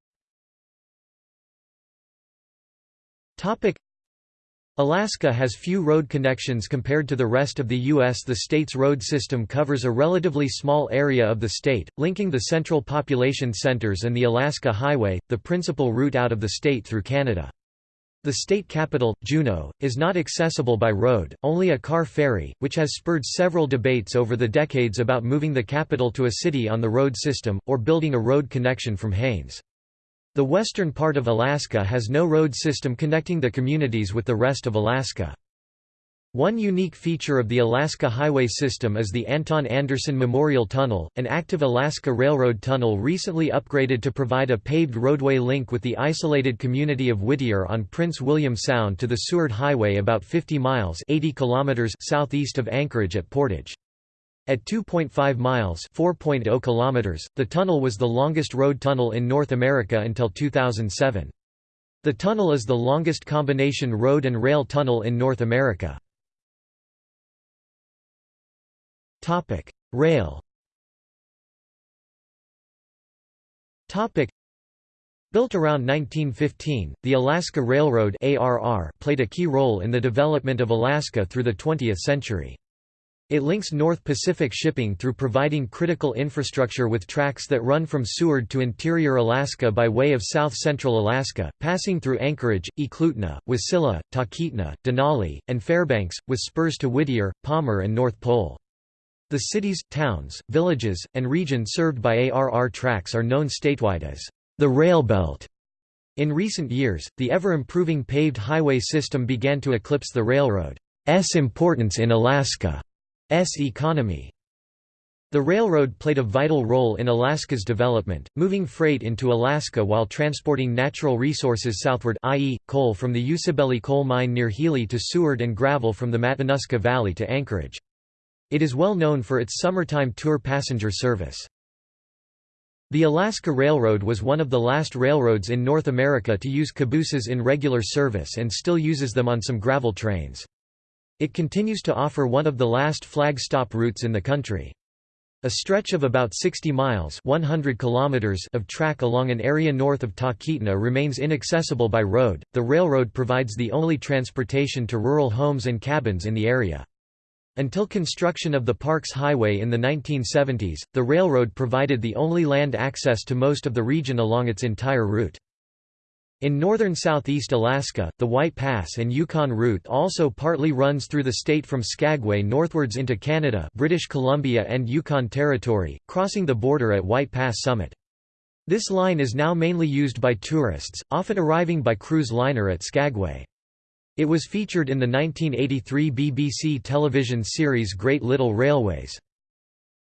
[SPEAKER 1] Topic: Alaska has few road connections compared to the rest of the U.S. The state's road system covers a relatively small area of the state, linking the central population centers and the Alaska Highway, the principal route out of the state through Canada. The state capital, Juneau, is not accessible by road, only a car ferry, which has spurred several debates over the decades about moving the capital to a city on the road system, or building a road connection from Haines. The western part of Alaska has no road system connecting the communities with the rest of Alaska. One unique feature of the Alaska Highway system is the Anton Anderson Memorial Tunnel, an active Alaska Railroad tunnel recently upgraded to provide a paved roadway link with the isolated community of Whittier on Prince William Sound to the Seward Highway about 50 miles 80 kilometers southeast of Anchorage at Portage. At 2.5 miles 4.0 kilometers, the tunnel was the longest road tunnel in North America until 2007. The tunnel is the longest combination road and rail tunnel in North America. Topic: Rail. Topic: Built around 1915, the Alaska Railroad (ARR) played a key role in the development of Alaska through the 20th century. It links North Pacific shipping through providing critical infrastructure with tracks that run from Seward to interior Alaska by way of south-central Alaska, passing through Anchorage, Eklutna, Wasilla, Talkeetna, Denali, and Fairbanks, with spurs to Whittier, Palmer and North Pole. The cities, towns, villages, and region served by ARR tracks are known statewide as the Rail Belt. In recent years, the ever-improving paved highway system began to eclipse the railroad's importance in Alaska's economy. The railroad played a vital role in Alaska's development, moving freight into Alaska while transporting natural resources southward i.e., coal from the Usibelli coal mine near Healy to Seward and gravel from the Matanuska Valley to Anchorage. It is well known for its summertime tour passenger service. The Alaska Railroad was one of the last railroads in North America to use cabooses in regular service and still uses them on some gravel trains. It continues to offer one of the last flag stop routes in the country. A stretch of about 60 miles 100 kilometers of track along an area north of Talkeetna remains inaccessible by road. The railroad provides the only transportation to rural homes and cabins in the area. Until construction of the Parks Highway in the 1970s, the railroad provided the only land access to most of the region along its entire route. In northern southeast Alaska, the White Pass and Yukon route also partly runs through the state from Skagway northwards into Canada British Columbia and Yukon Territory, crossing the border at White Pass Summit. This line is now mainly used by tourists, often arriving by cruise liner at Skagway. It was featured in the 1983 BBC television series Great Little Railways.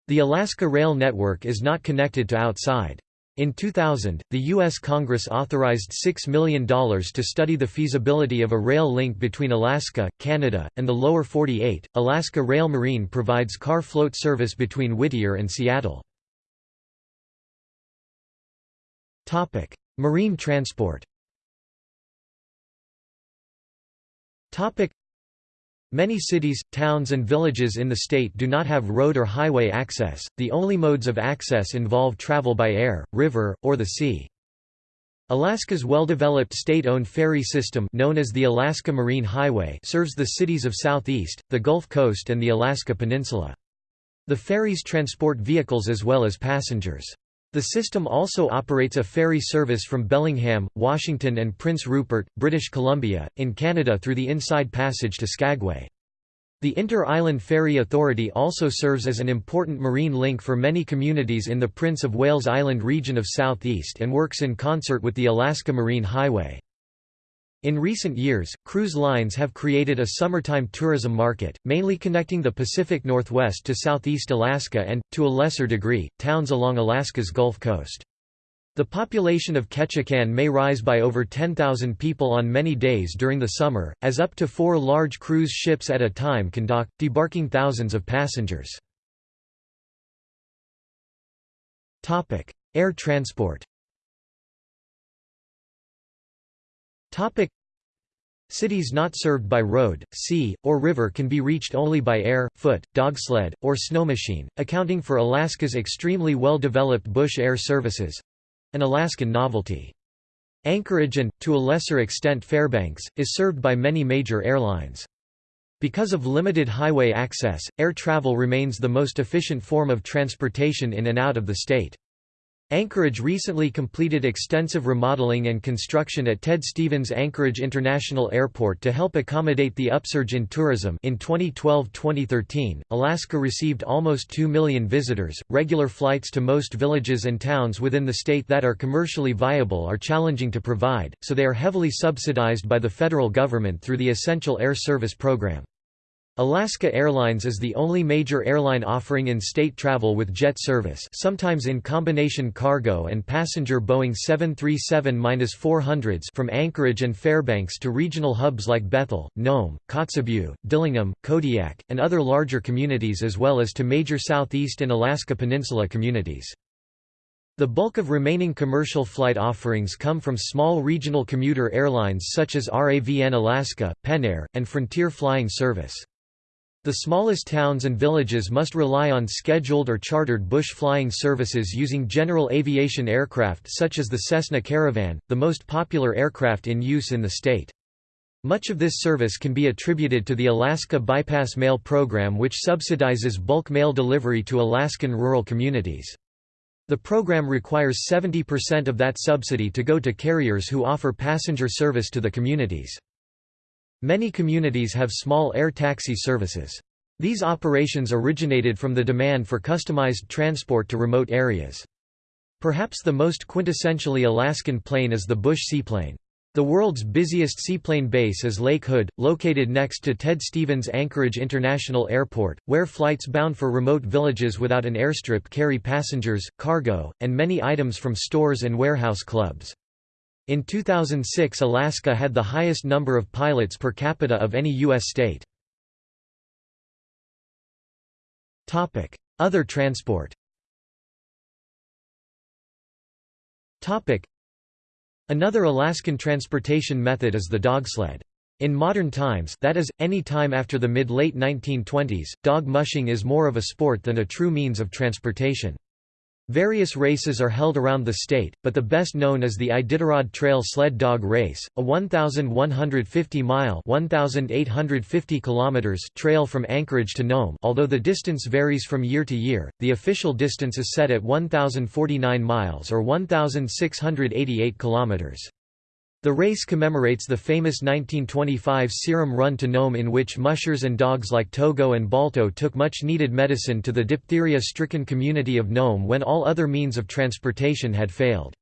[SPEAKER 1] The Alaska Rail Network is not connected to outside. In 2000, the U.S. Congress authorized $6 million to study the feasibility of a rail link between Alaska, Canada, and the lower 48. Alaska Rail Marine provides car float service between Whittier and Seattle. Marine transport Topic Many cities, towns and villages in the state do not have road or highway access, the only modes of access involve travel by air, river, or the sea. Alaska's well-developed state-owned ferry system known as the Alaska Marine Highway serves the cities of Southeast, the Gulf Coast and the Alaska Peninsula. The ferries transport vehicles as well as passengers. The system also operates a ferry service from Bellingham, Washington and Prince Rupert, British Columbia, in Canada through the Inside Passage to Skagway. The Inter-Island Ferry Authority also serves as an important marine link for many communities in the Prince of Wales Island region of Southeast and works in concert with the Alaska Marine Highway. In recent years, cruise lines have created a summertime tourism market, mainly connecting the Pacific Northwest to southeast Alaska and, to a lesser degree, towns along Alaska's Gulf Coast. The population of Ketchikan may rise by over 10,000 people on many days during the summer, as up to four large cruise ships at a time can dock, debarking thousands of passengers. Air transport Cities not served by road, sea, or river can be reached only by air, foot, dog sled, or snow machine, accounting for Alaska's extremely well-developed bush air services, an Alaskan novelty. Anchorage and, to a lesser extent Fairbanks, is served by many major airlines. Because of limited highway access, air travel remains the most efficient form of transportation in and out of the state. Anchorage recently completed extensive remodeling and construction at Ted Stevens Anchorage International Airport to help accommodate the upsurge in tourism. In 2012-2013, Alaska received almost 2 million visitors. Regular flights to most villages and towns within the state that are commercially viable are challenging to provide, so they are heavily subsidized by the federal government through the Essential Air Service program. Alaska Airlines is the only major airline offering in-state travel with jet service sometimes in combination cargo and passenger Boeing 737-400s from Anchorage and Fairbanks to regional hubs like Bethel, Nome, Kotzebue, Dillingham, Kodiak, and other larger communities as well as to major Southeast and Alaska Peninsula communities. The bulk of remaining commercial flight offerings come from small regional commuter airlines such as RAVN Alaska, PenAir, and Frontier Flying Service. The smallest towns and villages must rely on scheduled or chartered bush flying services using general aviation aircraft such as the Cessna Caravan, the most popular aircraft in use in the state. Much of this service can be attributed to the Alaska Bypass Mail program which subsidizes bulk mail delivery to Alaskan rural communities. The program requires 70% of that subsidy to go to carriers who offer passenger service to the communities. Many communities have small air taxi services. These operations originated from the demand for customized transport to remote areas. Perhaps the most quintessentially Alaskan plane is the Bush seaplane. The world's busiest seaplane base is Lake Hood, located next to Ted Stevens Anchorage International Airport, where flights bound for remote villages without an airstrip carry passengers, cargo, and many items from stores and warehouse clubs. In 2006 Alaska had the highest number of pilots per capita of any U.S. state. Other transport Another Alaskan transportation method is the dogsled. In modern times that is, any time after the mid-late 1920s, dog mushing is more of a sport than a true means of transportation. Various races are held around the state, but the best known is the Iditarod Trail Sled Dog Race, a 1,150-mile (1,850 trail from Anchorage to Nome although the distance varies from year to year, the official distance is set at 1,049 miles or 1,688 kilometers. The race commemorates the famous 1925 serum run to Nome in which mushers and dogs like Togo and Balto took much-needed medicine to the diphtheria-stricken community of Nome when all other means of transportation had failed.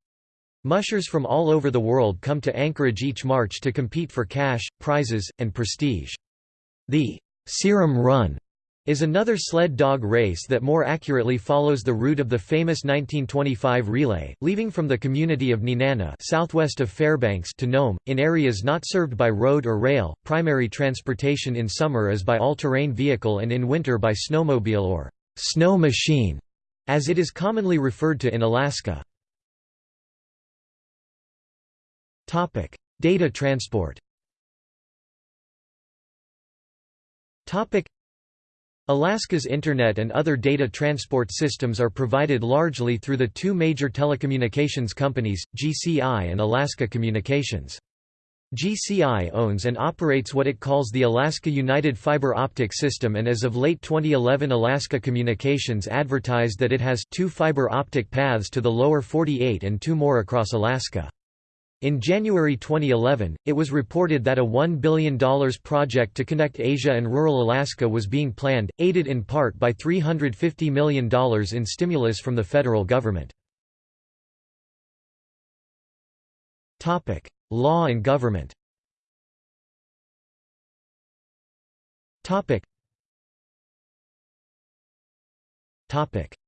[SPEAKER 1] Mushers from all over the world come to Anchorage each March to compete for cash, prizes, and prestige. The Serum Run is another sled dog race that more accurately follows the route of the famous 1925 relay, leaving from the community of Nenana southwest of Fairbanks to Nome, in areas not served by road or rail. Primary transportation in summer is by all-terrain vehicle and in winter by snowmobile or snow machine, as it is commonly referred to in Alaska. Topic: Data transport Alaska's Internet and other data transport systems are provided largely through the two major telecommunications companies, GCI and Alaska Communications. GCI owns and operates what it calls the Alaska United Fiber Optic System and as of late 2011 Alaska Communications advertised that it has two fiber optic paths to the lower 48 and two more across Alaska. In January 2011, it was reported that a $1 billion project to connect Asia and rural Alaska was being planned, aided in part by $350 million in stimulus from the federal government. Law and government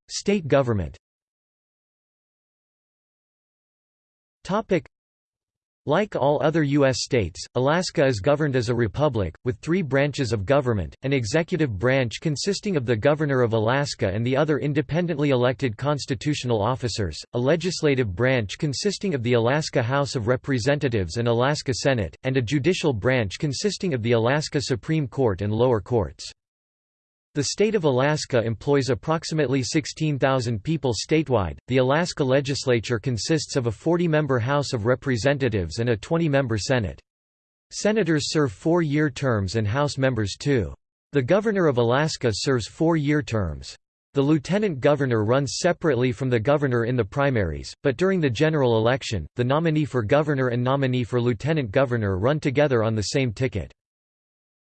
[SPEAKER 1] State government like all other U.S. states, Alaska is governed as a republic, with three branches of government, an executive branch consisting of the Governor of Alaska and the other independently elected constitutional officers, a legislative branch consisting of the Alaska House of Representatives and Alaska Senate, and a judicial branch consisting of the Alaska Supreme Court and lower courts. The state of Alaska employs approximately 16,000 people statewide. The Alaska legislature consists of a 40 member House of Representatives and a 20 member Senate. Senators serve four year terms and House members two. The Governor of Alaska serves four year terms. The lieutenant governor runs separately from the governor in the primaries, but during the general election, the nominee for governor and nominee for lieutenant governor run together on the same ticket.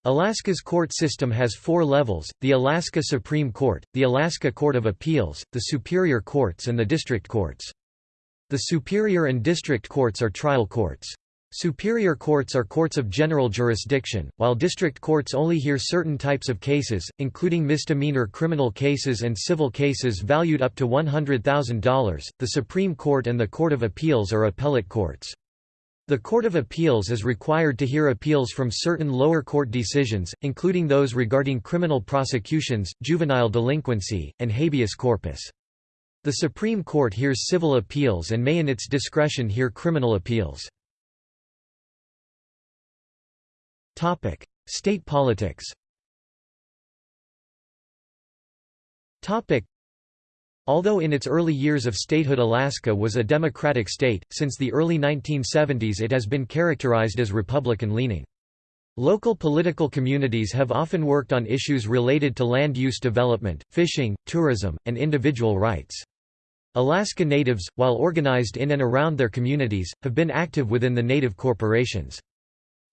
[SPEAKER 1] Alaska's court system has four levels, the Alaska Supreme Court, the Alaska Court of Appeals, the Superior Courts and the District Courts. The Superior and District Courts are trial courts. Superior courts are courts of general jurisdiction, while district courts only hear certain types of cases, including misdemeanor criminal cases and civil cases valued up to $100,000. The Supreme Court and the Court of Appeals are appellate courts. The Court of Appeals is required to hear appeals from certain lower court decisions, including those regarding criminal prosecutions, juvenile delinquency, and habeas corpus. The Supreme Court hears civil appeals and may in its discretion hear criminal appeals. State politics Although in its early years of statehood Alaska was a democratic state, since the early 1970s it has been characterized as Republican-leaning. Local political communities have often worked on issues related to land use development, fishing, tourism, and individual rights. Alaska Natives, while organized in and around their communities, have been active within the native corporations.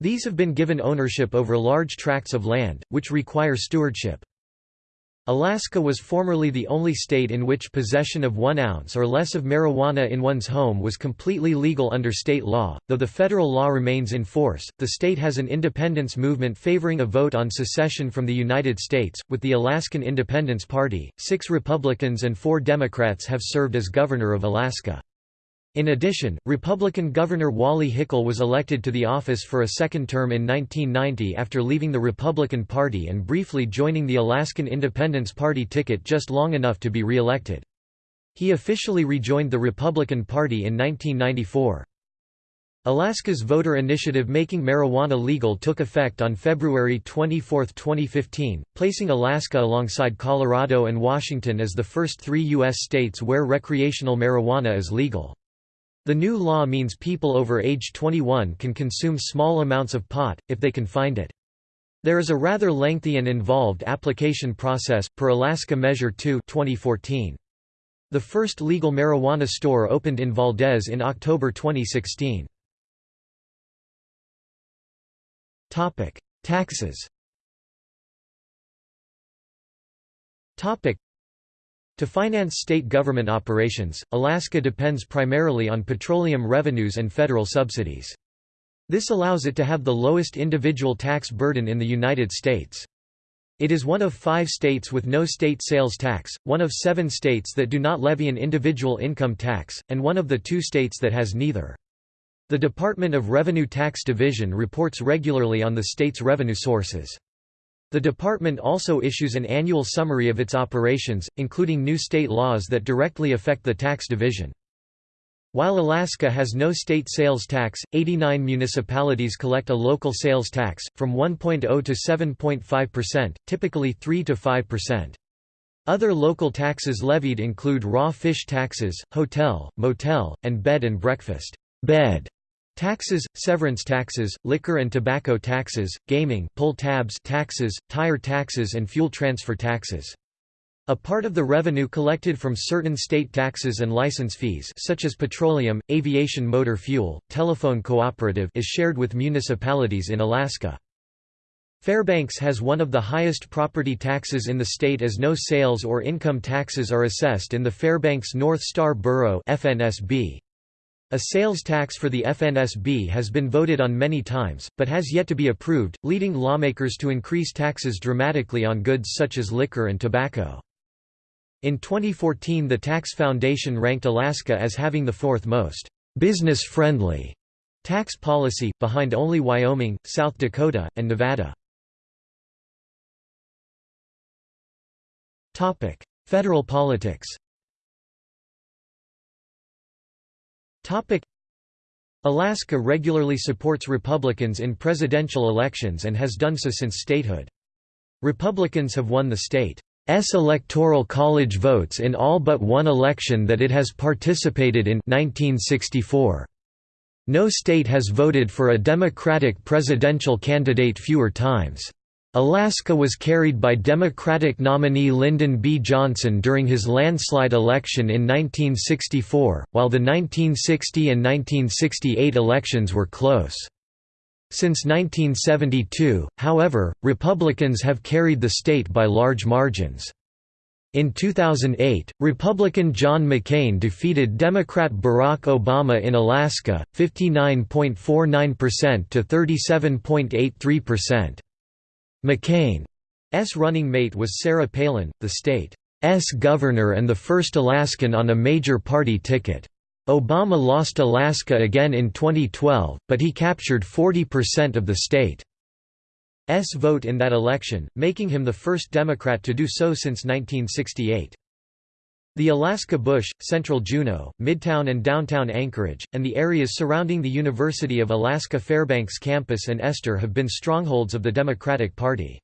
[SPEAKER 1] These have been given ownership over large tracts of land, which require stewardship. Alaska was formerly the only state in which possession of one ounce or less of marijuana in one's home was completely legal under state law. Though the federal law remains in force, the state has an independence movement favoring a vote on secession from the United States. With the Alaskan Independence Party, six Republicans and four Democrats have served as governor of Alaska. In addition, Republican Governor Wally Hickel was elected to the office for a second term in 1990 after leaving the Republican Party and briefly joining the Alaskan Independence Party ticket just long enough to be re-elected. He officially rejoined the Republican Party in 1994. Alaska's voter initiative making marijuana legal took effect on February 24, 2015, placing Alaska alongside Colorado and Washington as the first three U.S. states where recreational marijuana is legal. The new law means people over age 21 can consume small amounts of pot, if they can find it. There is a rather lengthy and involved application process, per Alaska Measure 2 2014. The first legal marijuana store opened in Valdez in October 2016. Topic: Taxes to finance state government operations, Alaska depends primarily on petroleum revenues and federal subsidies. This allows it to have the lowest individual tax burden in the United States. It is one of five states with no state sales tax, one of seven states that do not levy an individual income tax, and one of the two states that has neither. The Department of Revenue Tax Division reports regularly on the state's revenue sources. The department also issues an annual summary of its operations, including new state laws that directly affect the tax division. While Alaska has no state sales tax, 89 municipalities collect a local sales tax, from 1.0 to 7.5%, typically 3 to 5%. Other local taxes levied include raw fish taxes, hotel, motel, and bed and breakfast bed taxes, severance taxes, liquor and tobacco taxes, gaming pull tabs taxes, tire taxes and fuel transfer taxes. A part of the revenue collected from certain state taxes and license fees such as petroleum, aviation motor fuel, telephone cooperative is shared with municipalities in Alaska. Fairbanks has one of the highest property taxes in the state as no sales or income taxes are assessed in the Fairbanks North Star Borough FNSB. A sales tax for the FNSB has been voted on many times, but has yet to be approved, leading lawmakers to increase taxes dramatically on goods such as liquor and tobacco. In 2014 the Tax Foundation ranked Alaska as having the fourth most «business-friendly» tax policy, behind only Wyoming, South Dakota, and Nevada. Federal politics Alaska regularly supports Republicans in presidential elections and has done so since statehood. Republicans have won the state's electoral college votes in all but one election that it has participated in 1964. No state has voted for a Democratic presidential candidate fewer times. Alaska was carried by Democratic nominee Lyndon B. Johnson during his landslide election in 1964, while the 1960 and 1968 elections were close. Since 1972, however, Republicans have carried the state by large margins. In 2008, Republican John McCain defeated Democrat Barack Obama in Alaska, 59.49% to 37.83%. McCain's running mate was Sarah Palin, the state's governor and the first Alaskan on a major party ticket. Obama lost Alaska again in 2012, but he captured 40% of the state's vote in that election, making him the first Democrat to do so since 1968. The Alaska Bush, Central Juneau, Midtown and downtown Anchorage, and the areas surrounding the University of Alaska Fairbanks campus and Ester have been strongholds of the Democratic Party.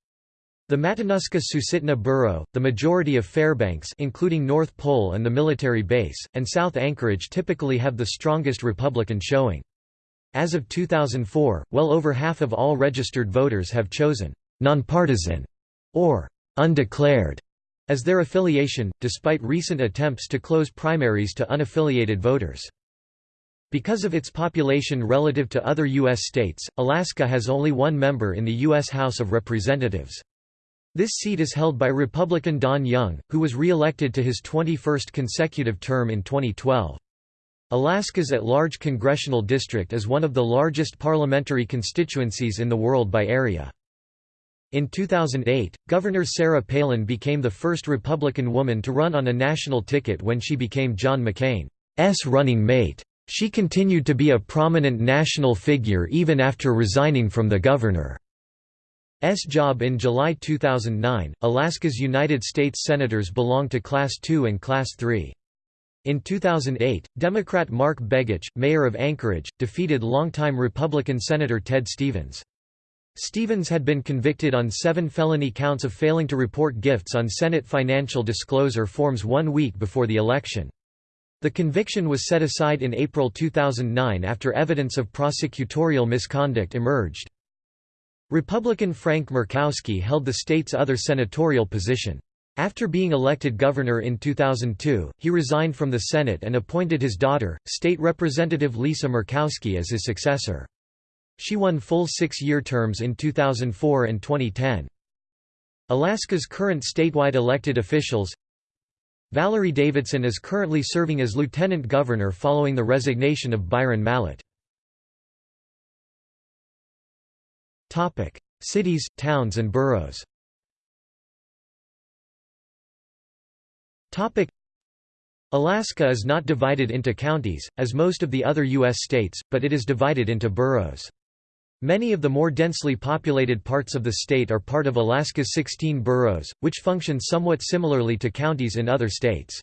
[SPEAKER 1] The Matanuska-Susitna Borough, the majority of Fairbanks including North Pole and the military base, and South Anchorage typically have the strongest Republican showing. As of 2004, well over half of all registered voters have chosen «nonpartisan» or «undeclared» as their affiliation, despite recent attempts to close primaries to unaffiliated voters. Because of its population relative to other U.S. states, Alaska has only one member in the U.S. House of Representatives. This seat is held by Republican Don Young, who was re-elected to his 21st consecutive term in 2012. Alaska's at-large congressional district is one of the largest parliamentary constituencies in the world by area. In 2008, Governor Sarah Palin became the first Republican woman to run on a national ticket when she became John McCain's running mate. She continued to be a prominent national figure even after resigning from the governor. S job in July 2009. Alaska's United States Senators belong to Class II and Class III. In 2008, Democrat Mark Begich, mayor of Anchorage, defeated longtime Republican Senator Ted Stevens. Stevens had been convicted on seven felony counts of failing to report gifts on Senate financial disclosure forms one week before the election. The conviction was set aside in April 2009 after evidence of prosecutorial misconduct emerged. Republican Frank Murkowski held the state's other senatorial position. After being elected governor in 2002, he resigned from the Senate and appointed his daughter, State Representative Lisa Murkowski as his successor. She won full six-year terms in 2004 and 2010. Alaska's current statewide elected officials Valerie Davidson is currently serving as lieutenant governor following the resignation of Byron Mallott. Cities, towns and boroughs Alaska is not divided into counties, as most of the other U.S. states, but it is divided into boroughs. Many of the more densely populated parts of the state are part of Alaska's 16 boroughs, which function somewhat similarly to counties in other states.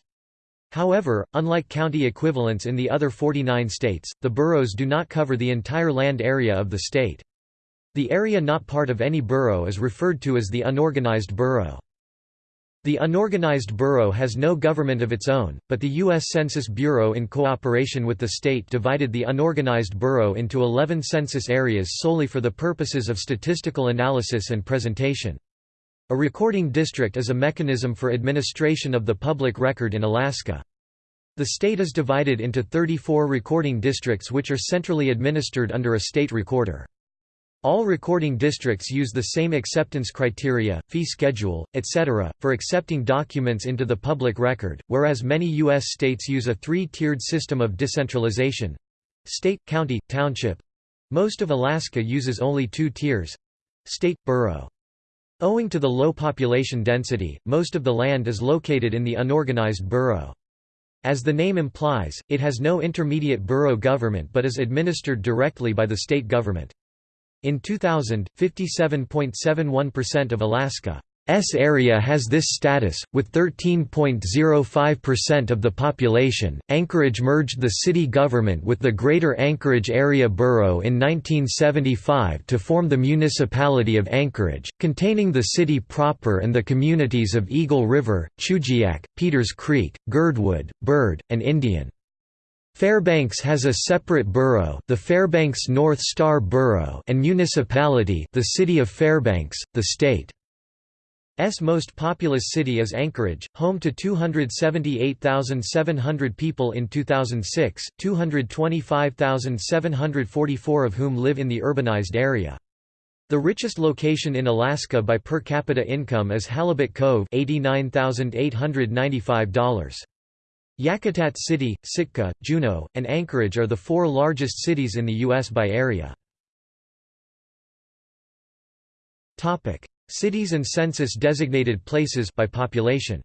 [SPEAKER 1] However, unlike county equivalents in the other 49 states, the boroughs do not cover the entire land area of the state. The area not part of any borough is referred to as the unorganized borough. The unorganized borough has no government of its own, but the U.S. Census Bureau in cooperation with the state divided the unorganized borough into 11 census areas solely for the purposes of statistical analysis and presentation. A recording district is a mechanism for administration of the public record in Alaska. The state is divided into 34 recording districts which are centrally administered under a state recorder. All recording districts use the same acceptance criteria, fee schedule, etc., for accepting documents into the public record, whereas many U.S. states use a three-tiered system of decentralization—state, county, township. Most of Alaska uses only two tiers—state, borough. Owing to the low population density, most of the land is located in the unorganized borough. As the name implies, it has no intermediate borough government but is administered directly by the state government. In 2000, 57.71% of Alaska's area has this status, with 13.05% of the population. Anchorage merged the city government with the Greater Anchorage Area Borough in 1975 to form the municipality of Anchorage, containing the city proper and the communities of Eagle River, Chugiak, Peters Creek, Girdwood, Bird, and Indian. Fairbanks has a separate borough, the Fairbanks North Star Borough, and municipality, the city of Fairbanks, the state. S most populous city is Anchorage, home to 278,700 people in 2006, 225,744 of whom live in the urbanized area. The richest location in Alaska by per capita income is Halibut Cove $89,895. Yakutat City, Sitka, Juneau, and Anchorage are the four largest cities in the U.S. by area. Cities and census-designated places by population.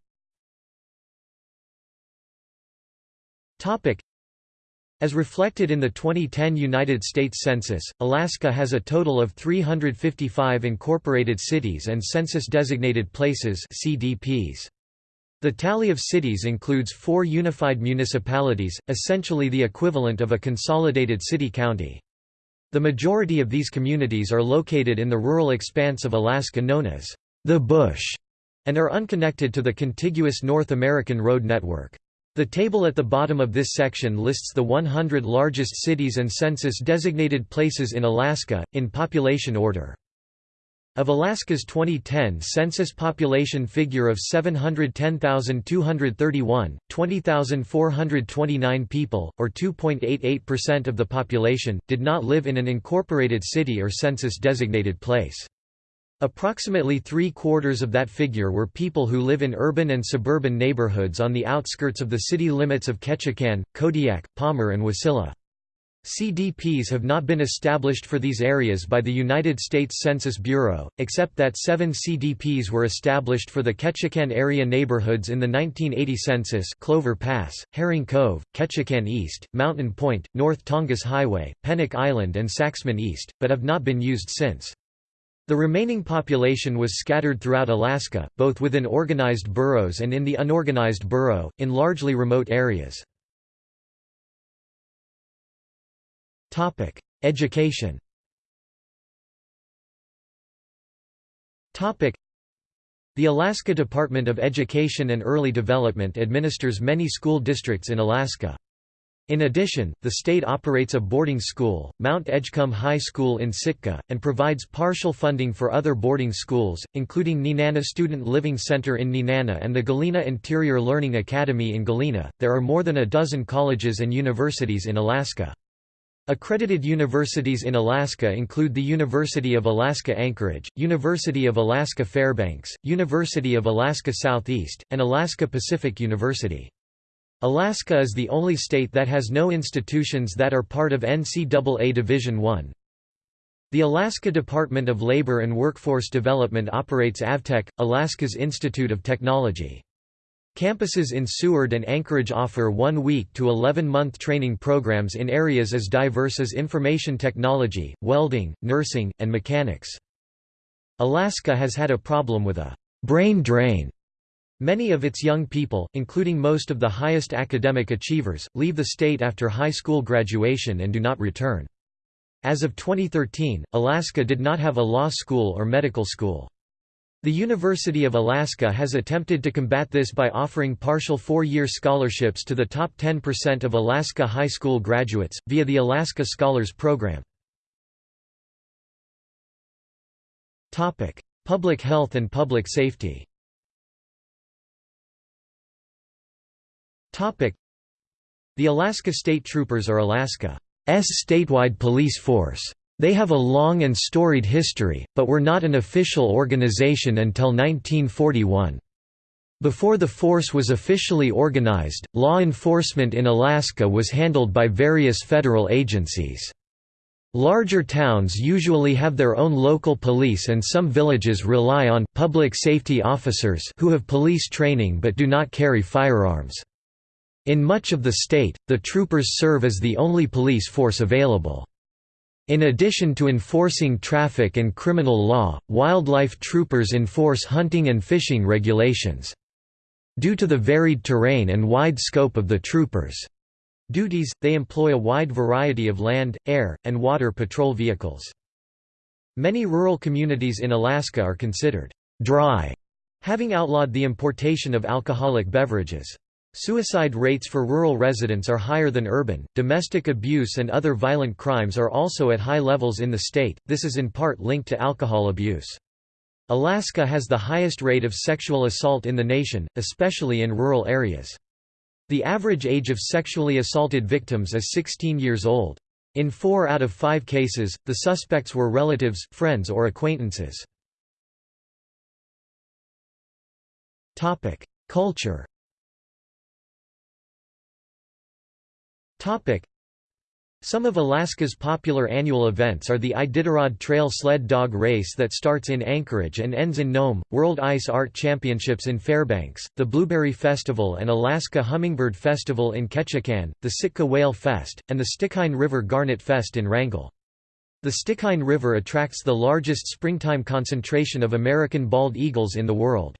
[SPEAKER 1] As reflected in the 2010 United States Census, Alaska has a total of 355 incorporated cities and census-designated places CDPs. The tally of cities includes four unified municipalities, essentially the equivalent of a consolidated city-county. The majority of these communities are located in the rural expanse of Alaska known as the Bush and are unconnected to the contiguous North American road network. The table at the bottom of this section lists the 100 largest cities and census-designated places in Alaska, in population order. Of Alaska's 2010 census population figure of 710,231, 20,429 people, or 2.88% of the population, did not live in an incorporated city or census-designated place. Approximately three-quarters of that figure were people who live in urban and suburban neighborhoods on the outskirts of the city limits of Ketchikan, Kodiak, Palmer and Wasilla. CDPs have not been established for these areas by the United States Census Bureau, except that seven CDPs were established for the Ketchikan area neighborhoods in the 1980 census Clover Pass, Herring Cove, Ketchikan East, Mountain Point, North Tongass Highway, Pennock Island and Saxman East, but have not been used since. The remaining population was scattered throughout Alaska, both within organized boroughs and in the unorganized borough, in largely remote areas. Topic: Education. Topic: The Alaska Department of Education and Early Development administers many school districts in Alaska. In addition, the state operates a boarding school, Mount Edgecumbe High School in Sitka, and provides partial funding for other boarding schools, including Nenana Student Living Center in Nenana and the Galena Interior Learning Academy in Galena. There are more than a dozen colleges and universities in Alaska. Accredited universities in Alaska include the University of Alaska Anchorage, University of Alaska Fairbanks, University of Alaska Southeast, and Alaska Pacific University. Alaska is the only state that has no institutions that are part of NCAA Division I. The Alaska Department of Labor and Workforce Development operates AVTEC, Alaska's Institute of Technology. Campuses in Seward and Anchorage offer one-week to 11-month training programs in areas as diverse as information technology, welding, nursing, and mechanics. Alaska has had a problem with a «brain drain» Many of its young people, including most of the highest academic achievers, leave the state after high school graduation and do not return. As of 2013, Alaska did not have a law school or medical school. The University of Alaska has attempted to combat this by offering partial four-year scholarships to the top 10% of Alaska high school graduates, via the Alaska Scholars Program. Public health and public safety The Alaska State Troopers are Alaska's statewide police force. They have a long and storied history, but were not an official organization until 1941. Before the force was officially organized, law enforcement in Alaska was handled by various federal agencies. Larger towns usually have their own local police and some villages rely on public safety officers who have police training but do not carry firearms. In much of the state, the troopers serve as the only police force available. In addition to enforcing traffic and criminal law, wildlife troopers enforce hunting and fishing regulations. Due to the varied terrain and wide scope of the troopers' duties, they employ a wide variety of land, air, and water patrol vehicles. Many rural communities in Alaska are considered dry, having outlawed the importation of alcoholic beverages. Suicide rates for rural residents are higher than urban. Domestic abuse and other violent crimes are also at high levels in the state, this is in part linked to alcohol abuse. Alaska has the highest rate of sexual assault in the nation, especially in rural areas. The average age of sexually assaulted victims is 16 years old. In four out of five cases, the suspects were relatives, friends or acquaintances. Culture Some of Alaska's popular annual events are the Iditarod Trail Sled Dog Race that starts in Anchorage and ends in Nome, World Ice Art Championships in Fairbanks, the Blueberry Festival and Alaska Hummingbird Festival in Ketchikan, the Sitka Whale Fest, and the Stikine River Garnet Fest in Wrangell. The Stikine River attracts the largest springtime concentration of American bald eagles in the world.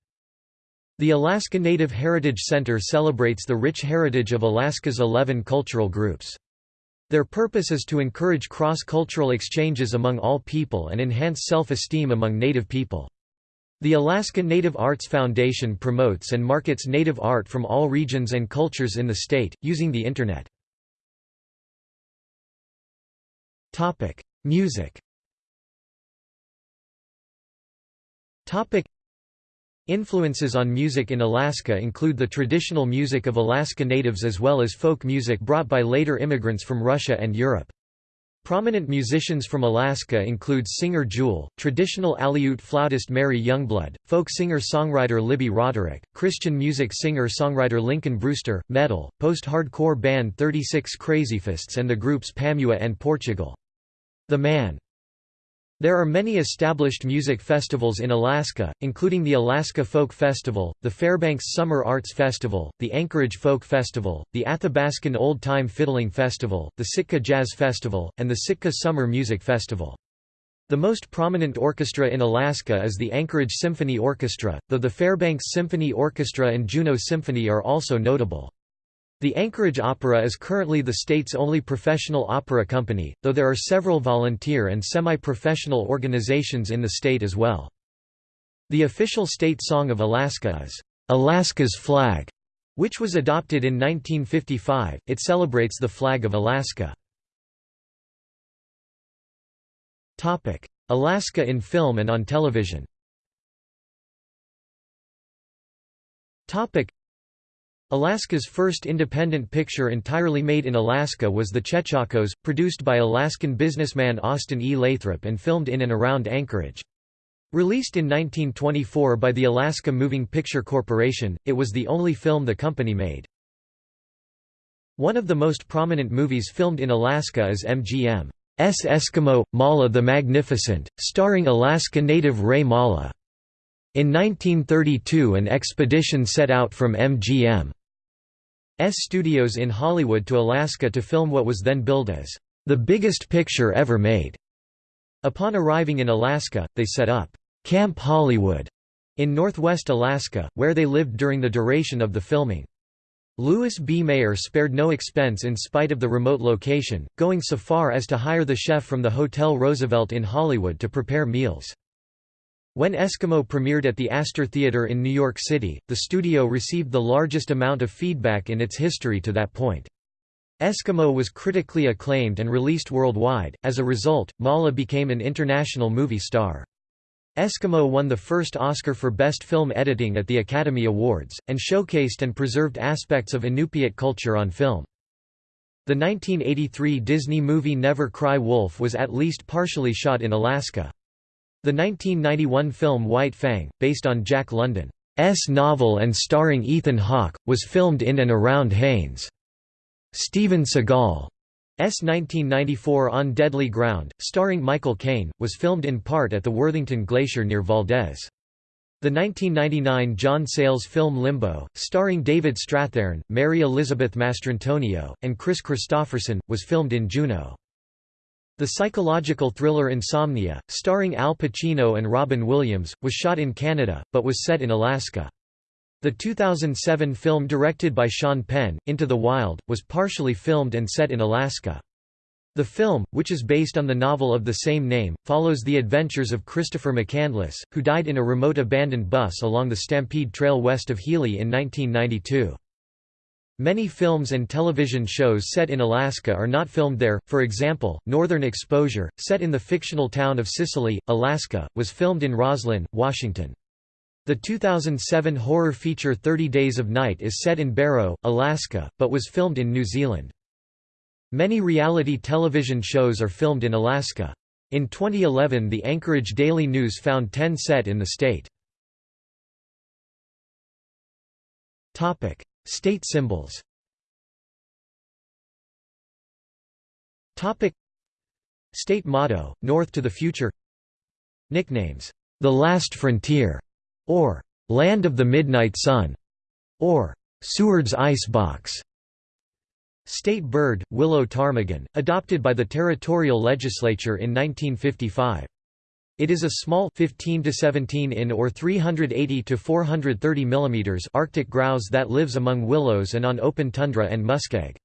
[SPEAKER 1] The Alaska Native Heritage Center celebrates the rich heritage of Alaska's 11 cultural groups. Their purpose is to encourage cross-cultural exchanges among all people and enhance self-esteem among Native people. The Alaska Native Arts Foundation promotes and markets Native art from all regions and cultures in the state, using the Internet. Music Influences on music in Alaska include the traditional music of Alaska Natives as well as folk music brought by later immigrants from Russia and Europe. Prominent musicians from Alaska include singer Jewel, traditional Aleut flautist Mary Youngblood, folk singer-songwriter Libby Roderick, Christian music singer-songwriter Lincoln Brewster, metal, post-hardcore band 36 Crazyfists and the groups Pamyua and Portugal. The Man there are many established music festivals in Alaska, including the Alaska Folk Festival, the Fairbanks Summer Arts Festival, the Anchorage Folk Festival, the Athabascan Old Time Fiddling Festival, the Sitka Jazz Festival, and the Sitka Summer Music Festival. The most prominent orchestra in Alaska is the Anchorage Symphony Orchestra, though the Fairbanks Symphony Orchestra and Juneau Symphony are also notable. The Anchorage Opera is currently the state's only professional opera company, though there are several volunteer and semi-professional organizations in the state as well. The official state song of Alaska is, "'Alaska's Flag", which was adopted in 1955. It celebrates the flag of Alaska. Alaska in film and on television Alaska's first independent picture entirely made in Alaska was The Chechahcos, produced by Alaskan businessman Austin E. Lathrop and filmed in and around Anchorage. Released in 1924 by the Alaska Moving Picture Corporation, it was the only film the company made. One of the most prominent movies filmed in Alaska is MGM's Eskimo, Mala the Magnificent, starring Alaska native Ray Mala. In 1932 an expedition set out from MGM S studios in Hollywood to Alaska to film what was then billed as the biggest picture ever made. Upon arriving in Alaska, they set up Camp Hollywood, in northwest Alaska, where they lived during the duration of the filming. Louis B. Mayer spared no expense in spite of the remote location, going so far as to hire the chef from the Hotel Roosevelt in Hollywood to prepare meals. When Eskimo premiered at the Astor Theater in New York City, the studio received the largest amount of feedback in its history to that point. Eskimo was critically acclaimed and released worldwide, as a result, Mala became an international movie star. Eskimo won the first Oscar for Best Film Editing at the Academy Awards, and showcased and preserved aspects of Inupiat culture on film. The 1983 Disney movie Never Cry Wolf was at least partially shot in Alaska. The 1991 film White Fang, based on Jack London's novel and starring Ethan Hawke, was filmed in and around Haines. Steven Seagal's S 1994 On Deadly Ground, starring Michael Caine, was filmed in part at the Worthington Glacier near Valdez. The 1999 John Sayles film Limbo, starring David Strathairn, Mary Elizabeth Mastrantonio, and Kris Kristofferson, was filmed in Juneau. The psychological thriller Insomnia, starring Al Pacino and Robin Williams, was shot in Canada, but was set in Alaska. The 2007 film directed by Sean Penn, Into the Wild, was partially filmed and set in Alaska. The film, which is based on the novel of the same name, follows the adventures of Christopher McCandless, who died in a remote abandoned bus along the Stampede Trail west of Healy in 1992. Many films and television shows set in Alaska are not filmed there, for example, Northern Exposure, set in the fictional town of Sicily, Alaska, was filmed in Roslyn, Washington. The 2007 horror feature 30 Days of Night is set in Barrow, Alaska, but was filmed in New Zealand. Many reality television shows are filmed in Alaska. In 2011 the Anchorage Daily News found 10 set in the state. State symbols Topic State motto, North to the Future Nicknames, "'The Last Frontier' or Land of the Midnight Sun, or Seward's Icebox. State bird, willow ptarmigan, adopted by the territorial legislature in 1955. It is a small 15 to 17 in or 380 to 430 mm Arctic grouse that lives among willows and on open tundra and muskeg.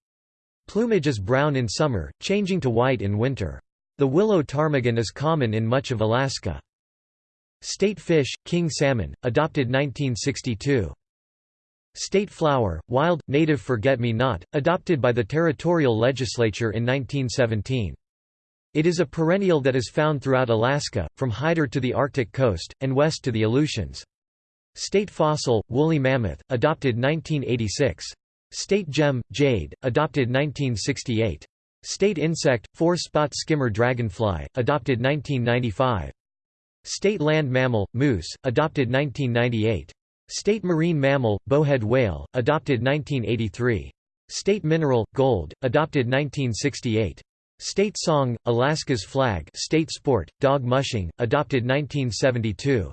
[SPEAKER 1] Plumage is brown in summer, changing to white in winter. The willow ptarmigan is common in much of Alaska. State fish, king salmon, adopted 1962. State flower, wild, native forget-me-not, adopted by the territorial legislature in 1917. It is a perennial that is found throughout Alaska, from Hyder to the Arctic coast, and west to the Aleutians. State fossil, woolly mammoth, adopted 1986. State gem, jade, adopted 1968. State insect, four-spot skimmer dragonfly, adopted 1995. State land mammal, moose, adopted 1998. State marine mammal, bowhead whale, adopted 1983. State mineral, gold, adopted 1968. State song, Alaska's flag state sport, dog mushing, adopted 1972.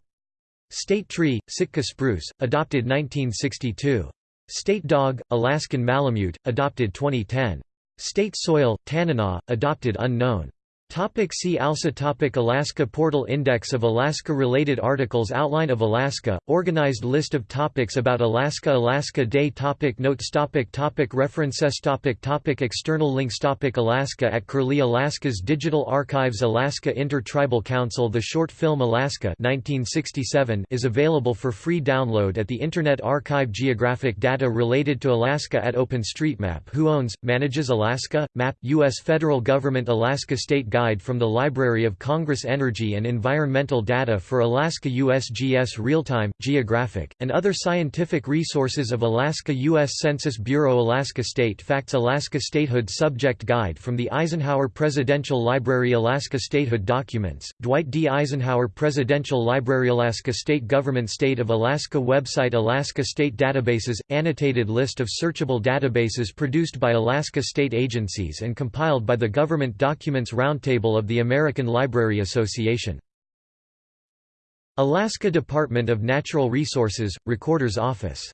[SPEAKER 1] State tree, Sitka spruce, adopted 1962. State dog, Alaskan Malamute, adopted 2010. State soil, Tanana, adopted unknown. Topic see also topic Alaska Portal Index of Alaska-related articles Outline of Alaska, organized list of topics about Alaska Alaska Day topic Notes topic topic References topic topic External links topic Alaska at Curlie Alaska's Digital Archives Alaska Inter-Tribal Council The short film Alaska 1967 is available for free download at the Internet Archive Geographic data related to Alaska at OpenStreetMap Who owns, manages Alaska? Map, U.S. Federal Government Alaska State Guide from the Library of Congress Energy and Environmental Data for Alaska USGS Real-Time, Geographic, and other scientific resources of Alaska U.S. Census Bureau Alaska State Facts Alaska Statehood Subject Guide from the Eisenhower Presidential Library Alaska Statehood Documents, Dwight D. Eisenhower Presidential Library Alaska State Government State of Alaska Website Alaska State Databases – Annotated list of searchable databases produced by Alaska state agencies and compiled by the Government Documents Roundtable Roundtable of the American Library Association. Alaska Department of Natural Resources, Recorder's Office